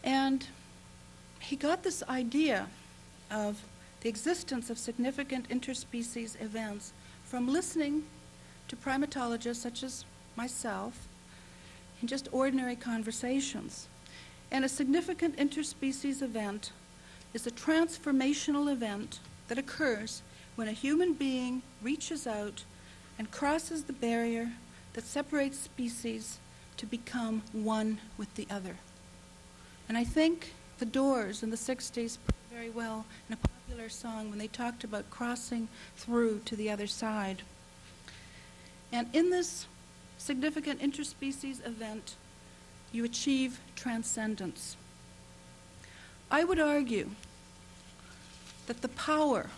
And he got this idea of the existence of significant interspecies events from listening to primatologists such as myself in just ordinary conversations. And a significant interspecies event is a transformational event that occurs when a human being reaches out and crosses the barrier that separates species to become one with the other. And I think the Doors in the 60s put it very well in a popular song when they talked about crossing through to the other side. And in this significant interspecies event, you achieve transcendence. I would argue that the power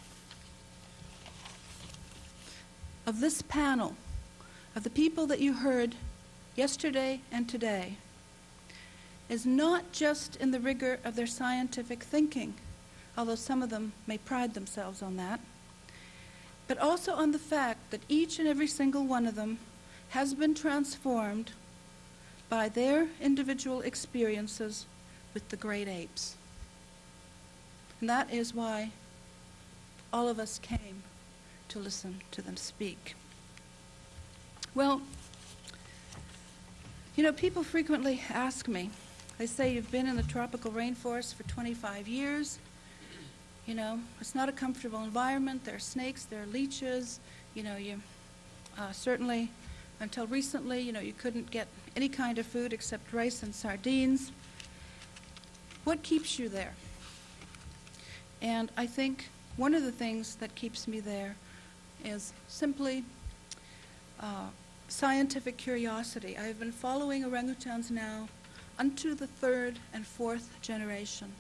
of this panel, of the people that you heard yesterday and today, is not just in the rigor of their scientific thinking, although some of them may pride themselves on that, but also on the fact that each and every single one of them has been transformed by their individual experiences with the great apes. And that is why all of us came to listen to them speak. Well, you know, people frequently ask me, they say you've been in the tropical rainforest for 25 years. You know, it's not a comfortable environment. There are snakes, there are leeches. You know, you uh, certainly, until recently, you know, you couldn't get any kind of food except rice and sardines. What keeps you there? And I think one of the things that keeps me there is simply uh, scientific curiosity. I have been following orangutans now unto the third and fourth generation.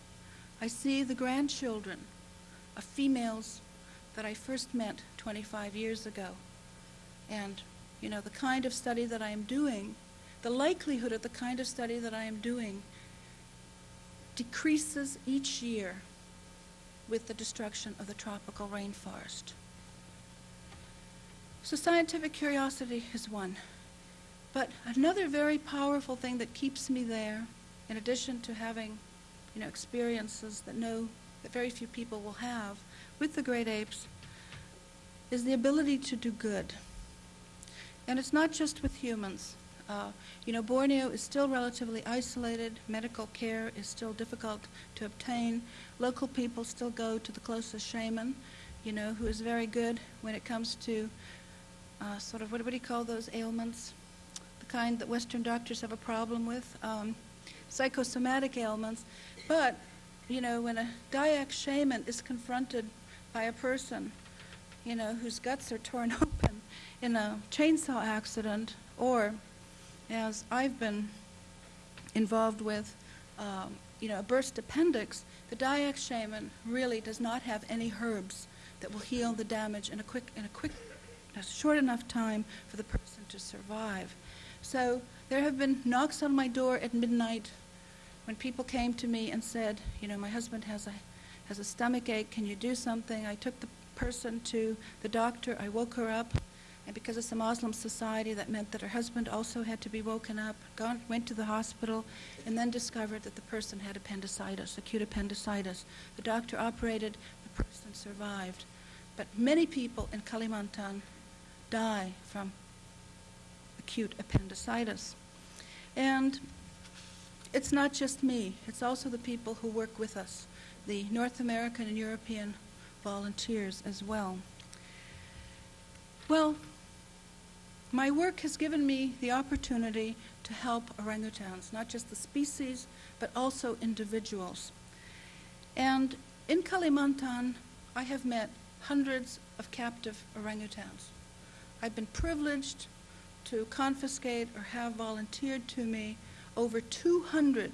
I see the grandchildren of females that I first met 25 years ago. And, you know, the kind of study that I am doing, the likelihood of the kind of study that I am doing decreases each year with the destruction of the tropical rainforest. So scientific curiosity is one. But another very powerful thing that keeps me there, in addition to having, you know, experiences that no, that very few people will have with the great apes, is the ability to do good. And it's not just with humans. Uh, you know, Borneo is still relatively isolated. Medical care is still difficult to obtain. Local people still go to the closest shaman, you know, who is very good when it comes to uh, sort of, what, do you call those ailments? The kind that Western doctors have a problem with, um, psychosomatic ailments. But, you know, when a Dayak shaman is confronted by a person, you know, whose guts are torn open in a chainsaw accident, or as I've been involved with, um, you know, a burst appendix, the Dayak shaman really does not have any herbs that will heal the damage in a quick, in a quick, a short enough time for the person to survive. So there have been knocks on my door at midnight when people came to me and said, you know, my husband has a has a stomach ache. Can you do something? I took the person to the doctor. I woke her up. And because it's a Muslim society, that meant that her husband also had to be woken up, gone, went to the hospital, and then discovered that the person had appendicitis, acute appendicitis. The doctor operated, the person survived. But many people in Kalimantan die from acute appendicitis. And it's not just me, it's also the people who work with us, the North American and European volunteers as well. Well, my work has given me the opportunity to help orangutans, not just the species, but also individuals. And in Kalimantan, I have met hundreds of captive orangutans. I've been privileged to confiscate or have volunteered to me over 200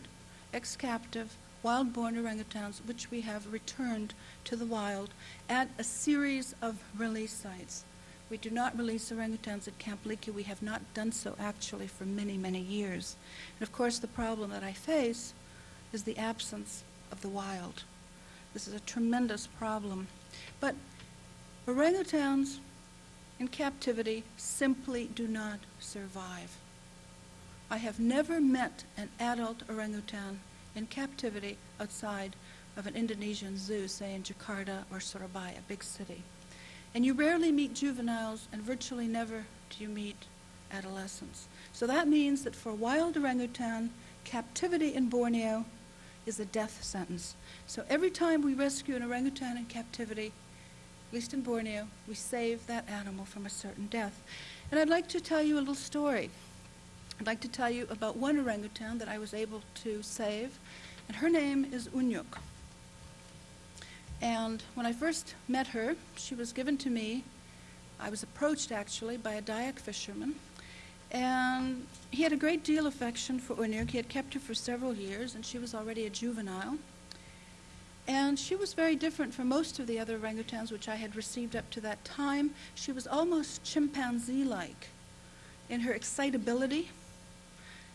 ex-captive wild-born orangutans, which we have returned to the wild at a series of release sites We do not release orangutans at Camp Leakey. We have not done so actually for many, many years. And of course, the problem that I face is the absence of the wild. This is a tremendous problem. But orangutans in captivity simply do not survive. I have never met an adult orangutan in captivity outside of an Indonesian zoo, say in Jakarta or Surabaya, a big city. And you rarely meet juveniles, and virtually never do you meet adolescents. So that means that for wild orangutan, captivity in Borneo is a death sentence. So every time we rescue an orangutan in captivity, at least in Borneo, we save that animal from a certain death. And I'd like to tell you a little story. I'd like to tell you about one orangutan that I was able to save, and her name is Unyuk. And when I first met her, she was given to me. I was approached actually by a Dayak fisherman, and he had a great deal of affection for Unyuk. He had kept her for several years, and she was already a juvenile. And she was very different from most of the other orangutans which I had received up to that time. She was almost chimpanzee like in her excitability,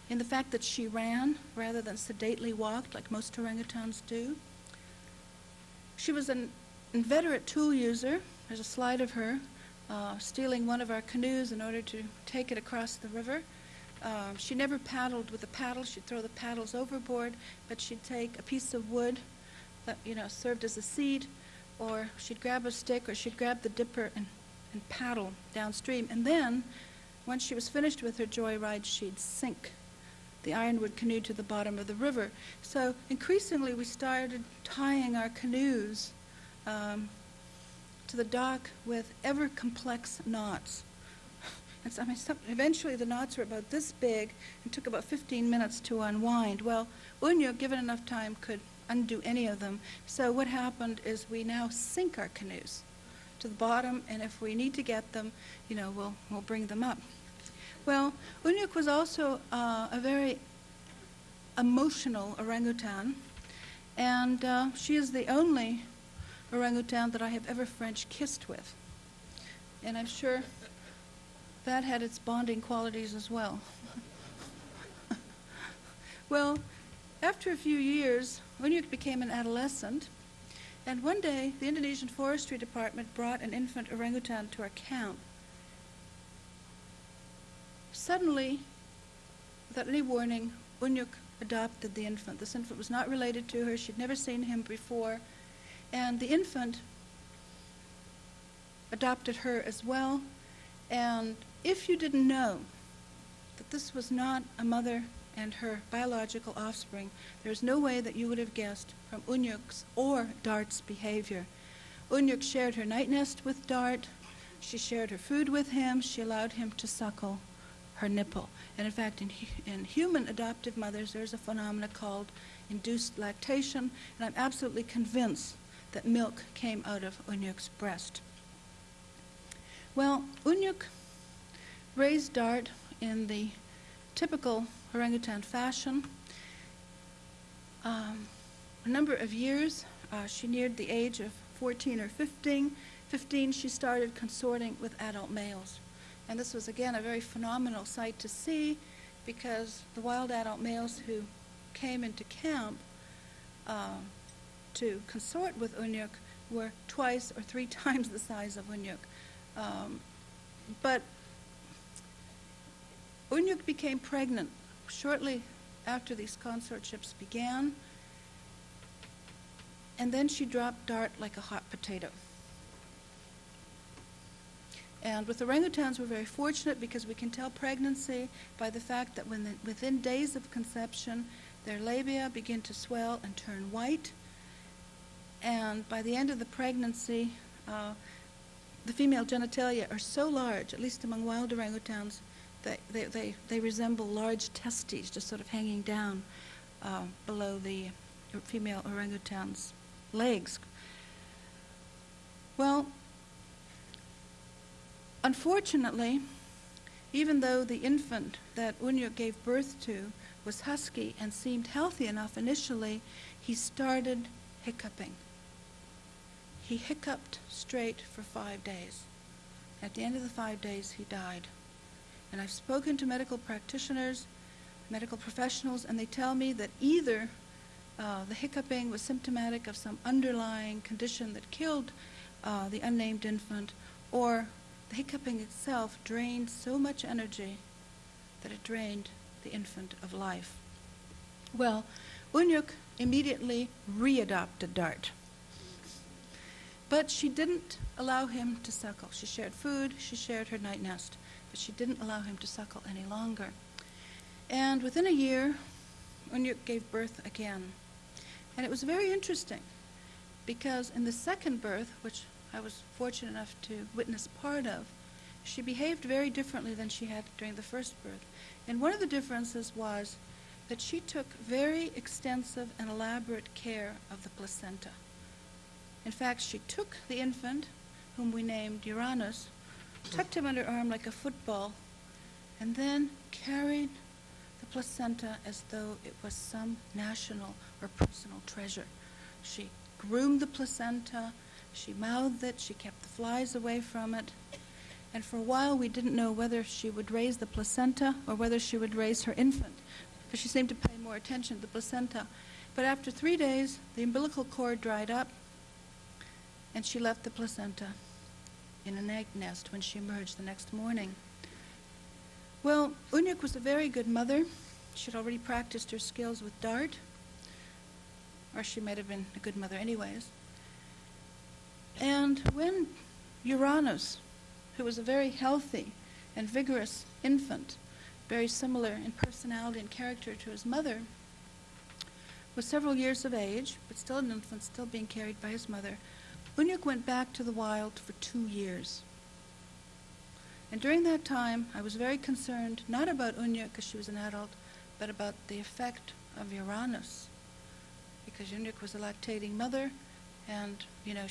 in the fact that she ran rather than sedately walked like most orangutans do. She was an inveterate tool user. There's a slide of her uh, stealing one of our canoes in order to take it across the river. Uh, she never paddled with a paddle. She'd throw the paddles overboard, but she'd take a piece of wood that you know served as a seat, or she'd grab a stick, or she'd grab the dipper and, and paddle downstream. And then, once she was finished with her joyride, she'd sink the ironwood canoe to the bottom of the river. So increasingly, we started tying our canoes um, to the dock with ever complex knots. And so, I mean, some, eventually the knots were about this big and took about 15 minutes to unwind. Well, Unyuk, given enough time, could undo any of them. So what happened is we now sink our canoes to the bottom, and if we need to get them, you know, we'll, we'll bring them up. Well, Unyuk was also uh, a very emotional orangutan, and uh, she is the only orangutan that I have ever French kissed with. And I'm sure that had its bonding qualities as well. well, after a few years, Unyuk became an adolescent, and one day the Indonesian Forestry Department brought an infant orangutan to our camp. Suddenly, without any warning, Unyuk adopted the infant. This infant was not related to her. She'd never seen him before. And the infant adopted her as well. And if you didn't know that this was not a mother and her biological offspring, there's no way that you would have guessed from Unyuk's or Dart's behavior. Unyuk shared her night nest with Dart. She shared her food with him. She allowed him to suckle her nipple. And in fact, in, in human adoptive mothers, there's a phenomenon called induced lactation, and I'm absolutely convinced that milk came out of Unyuk's breast. Well, Unyuk raised Dart in the typical orangutan fashion. Um, a number of years, uh, she neared the age of 14 or 15. 15, she started consorting with adult males. And this was, again, a very phenomenal sight to see because the wild adult males who came into camp uh, to consort with Unyuk were twice or three times the size of Unyuk. Um, but Unyuk became pregnant shortly after these consortships began, and then she dropped Dart like a hot potato. And with orangutans, we're very fortunate because we can tell pregnancy by the fact that when the, within days of conception, their labia begin to swell and turn white. And by the end of the pregnancy, uh, the female genitalia are so large, at least among wild orangutans, that they, they, they resemble large testes just sort of hanging down uh, below the female orangutan's legs. Well, Unfortunately, even though the infant that Unyuk gave birth to was husky and seemed healthy enough initially, he started hiccuping. He hiccuped straight for five days. At the end of the five days, he died. And I've spoken to medical practitioners, medical professionals, and they tell me that either uh, the hiccuping was symptomatic of some underlying condition that killed uh, the unnamed infant, or the hiccuping itself drained so much energy that it drained the infant of life. Well, Unyuk immediately readopted Dart. But she didn't allow him to suckle. She shared food, she shared her night nest, but she didn't allow him to suckle any longer. And within a year, Unyuk gave birth again. And it was very interesting because in the second birth, which I was fortunate enough to witness part of, she behaved very differently than she had during the first birth. And one of the differences was that she took very extensive and elaborate care of the placenta. In fact, she took the infant, whom we named Uranus, tucked him under her arm like a football, and then carried the placenta as though it was some national or personal treasure. She groomed the placenta, she mouthed it, she kept the flies away from it. And for a while, we didn't know whether she would raise the placenta or whether she would raise her infant, because she seemed to pay more attention to the placenta. But after three days, the umbilical cord dried up, and she left the placenta in an egg nest when she emerged the next morning. Well, Unyuk was a very good mother. She'd already practiced her skills with Dart, or she might have been a good mother, anyways. And when Uranus, who was a very healthy and vigorous infant, very similar in personality and character to his mother, was several years of age, but still an infant, still being carried by his mother, Unyuk went back to the wild for two years. And during that time, I was very concerned, not about Unyuk because she was an adult, but about the effect of Uranus. Because Unyuk was a lactating mother, and, you know,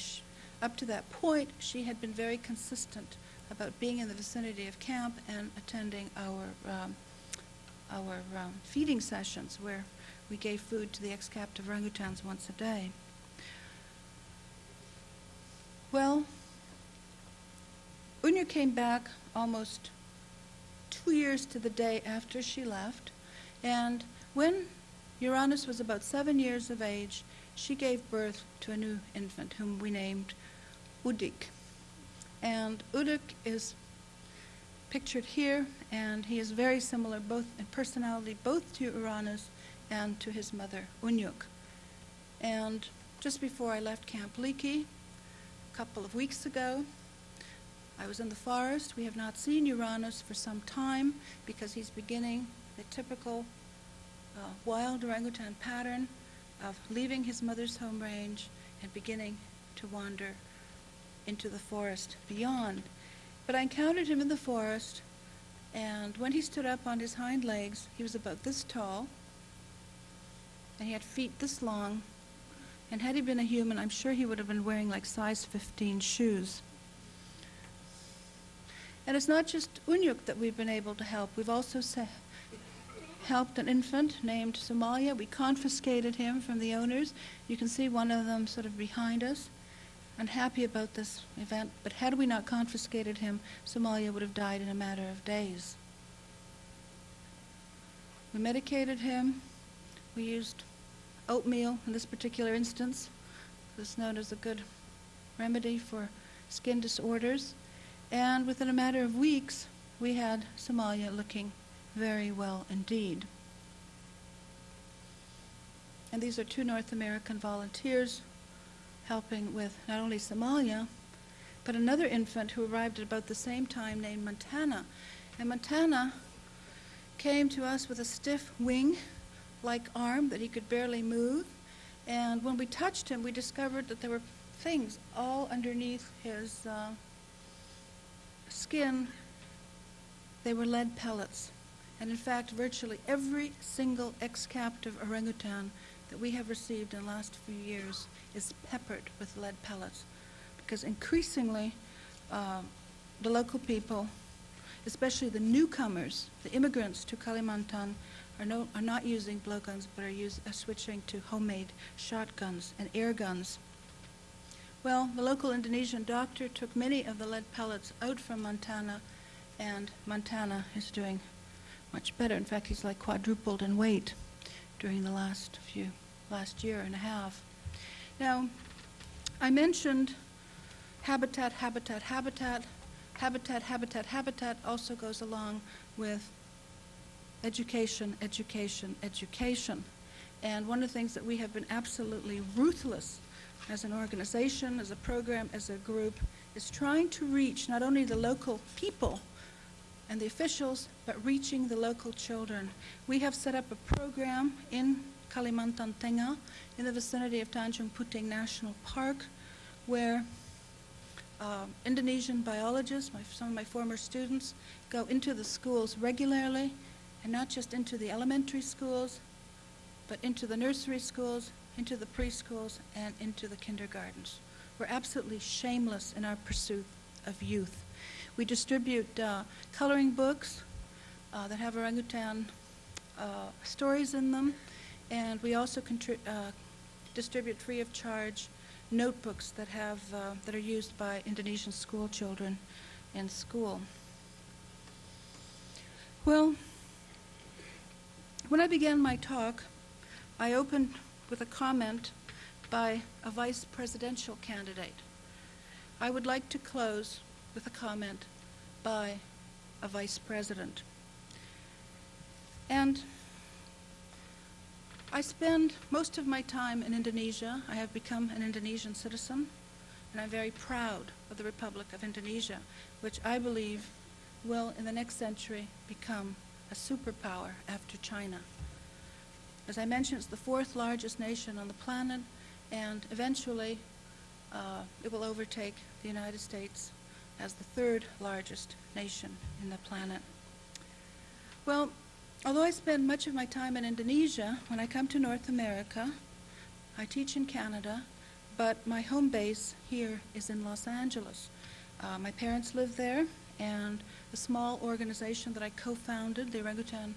up to that point, she had been very consistent about being in the vicinity of camp and attending our, um, our um, feeding sessions where we gave food to the ex-captive orangutans once a day. Well, Unya came back almost two years to the day after she left, and when Uranus was about seven years of age, she gave birth to a new infant whom we named Udik. And Udik is pictured here, and he is very similar both in personality, both to Uranus and to his mother, Unyuk. And just before I left Camp Leakey, a couple of weeks ago, I was in the forest. We have not seen Uranus for some time because he's beginning the typical uh, wild orangutan pattern of leaving his mother's home range and beginning to wander into the forest beyond. But I encountered him in the forest, and when he stood up on his hind legs, he was about this tall, and he had feet this long, and had he been a human, I'm sure he would have been wearing like size 15 shoes. And it's not just Unyuk that we've been able to help. We've also helped an infant named Somalia. We confiscated him from the owners. You can see one of them sort of behind us. Unhappy about this event, but had we not confiscated him, Somalia would have died in a matter of days. We medicated him. We used oatmeal in this particular instance. This is known as a good remedy for skin disorders. And within a matter of weeks, we had Somalia looking very well indeed. And these are two North American volunteers helping with not only Somalia, but another infant who arrived at about the same time named Montana. And Montana came to us with a stiff wing like arm that he could barely move. And when we touched him, we discovered that there were things all underneath his uh, skin. They were lead pellets. And in fact, virtually every single ex captive orangutan that we have received in the last few years is peppered with lead pellets. Because increasingly, uh, the local people, especially the newcomers, the immigrants to Kalimantan, are, no, are not using blowguns but are, use, are switching to homemade shotguns and air guns. Well, the local Indonesian doctor took many of the lead pellets out from Montana, and Montana is doing much better. In fact, he's like quadrupled in weight during the last few, last year and a half. Now, I mentioned habitat, habitat, habitat. Habitat, habitat, habitat also goes along with education, education, education. And one of the things that we have been absolutely ruthless as an organization, as a program, as a group, is trying to reach not only the local people and the officials, but reaching the local children. We have set up a program in Kalimantan Tengah, in the vicinity of Tanjung Puting National Park, where uh, Indonesian biologists, my, some of my former students, go into the schools regularly, and not just into the elementary schools, but into the nursery schools, into the preschools, and into the kindergartens. We're absolutely shameless in our pursuit of youth. We distribute uh, coloring books uh, that have orangutan uh, stories in them, and we also uh, distribute free of charge notebooks that have uh, that are used by Indonesian school children in school. Well, when I began my talk, I opened with a comment by a vice presidential candidate. I would like to close with a comment by a vice president. And I spend most of my time in Indonesia. I have become an Indonesian citizen, and I'm very proud of the Republic of Indonesia, which I believe will, in the next century, become a superpower after China. As I mentioned, it's the fourth largest nation on the planet, and eventually uh, it will overtake the United States as the third largest nation in the planet. Well, although I spend much of my time in Indonesia, when I come to North America, I teach in Canada, but my home base here is in Los Angeles. Uh, my parents live there, and a small organization that I co-founded, the Orangutan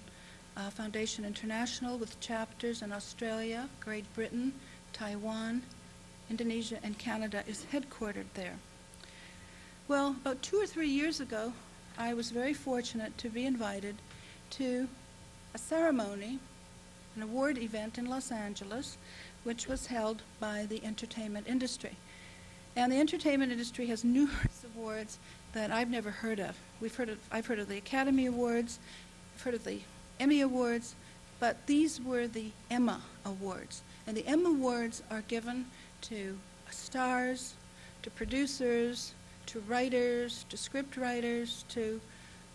uh, Foundation International, with chapters in Australia, Great Britain, Taiwan, Indonesia, and Canada, is headquartered there. Well, about two or three years ago, I was very fortunate to be invited to a ceremony, an award event in Los Angeles, which was held by the entertainment industry. And the entertainment industry has numerous awards that I've never heard of. We've heard of I've heard of the Academy Awards, I've heard of the Emmy Awards, but these were the EMA Awards. And the EMA Awards are given to stars, to producers, to writers, to script writers, to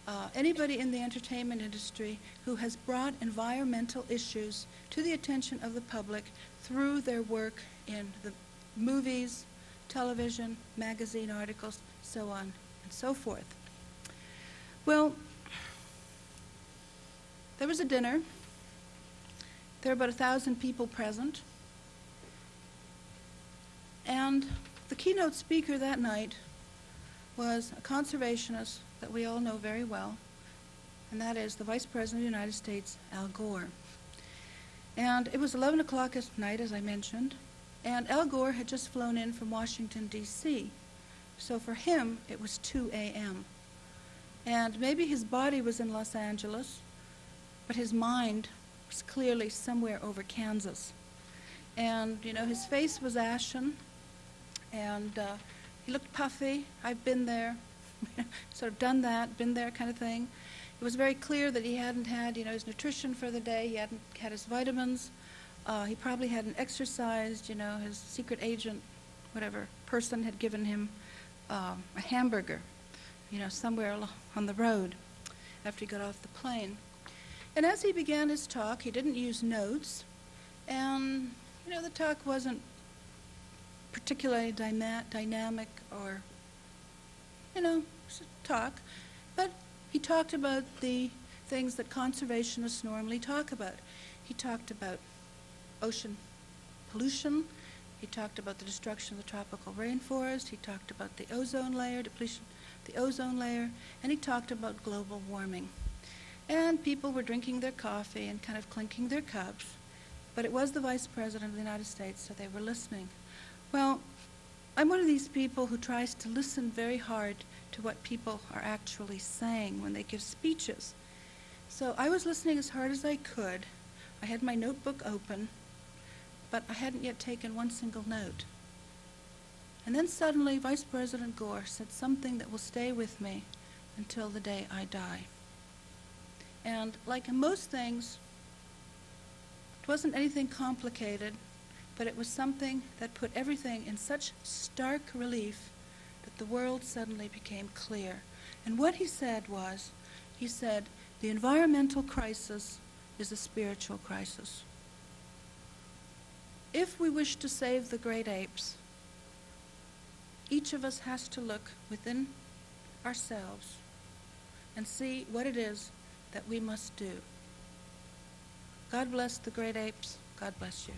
uh, anybody in the entertainment industry who has brought environmental issues to the attention of the public through their work in the movies, television, magazine articles, so on and so forth. Well, there was a dinner. There were about a thousand people present. And the keynote speaker that night was a conservationist that we all know very well, and that is the Vice President of the United States, Al Gore. And it was 11 o'clock at night, as I mentioned, and Al Gore had just flown in from Washington, D.C. So for him, it was 2 a.m. And maybe his body was in Los Angeles, but his mind was clearly somewhere over Kansas. And, you know, his face was ashen, and uh, he looked puffy. I've been there, sort of done that, been there kind of thing. It was very clear that he hadn't had, you know, his nutrition for the day. He hadn't had his vitamins. Uh, he probably hadn't exercised. You know, his secret agent, whatever person, had given him um, a hamburger, you know, somewhere on the road after he got off the plane. And as he began his talk, he didn't use notes, and you know, the talk wasn't particularly dyma- dynamic or, you know, talk, but he talked about the things that conservationists normally talk about. He talked about ocean pollution. He talked about the destruction of the tropical rainforest. He talked about the ozone layer, depletion, the ozone layer, and he talked about global warming. And people were drinking their coffee and kind of clinking their cups. But it was the Vice President of the United States, so they were listening. Well, I'm one of these people who tries to listen very hard to what people are actually saying when they give speeches. So I was listening as hard as I could. I had my notebook open, but I hadn't yet taken one single note. And then suddenly, Vice President Gore said something that will stay with me until the day I die. And like most things, it wasn't anything complicated, but it was something that put everything in such stark relief that the world suddenly became clear. And what he said was, he said, the environmental crisis is a spiritual crisis. If we wish to save the great apes, each of us has to look within ourselves and see what it is that we must do. God bless the great apes. God bless you.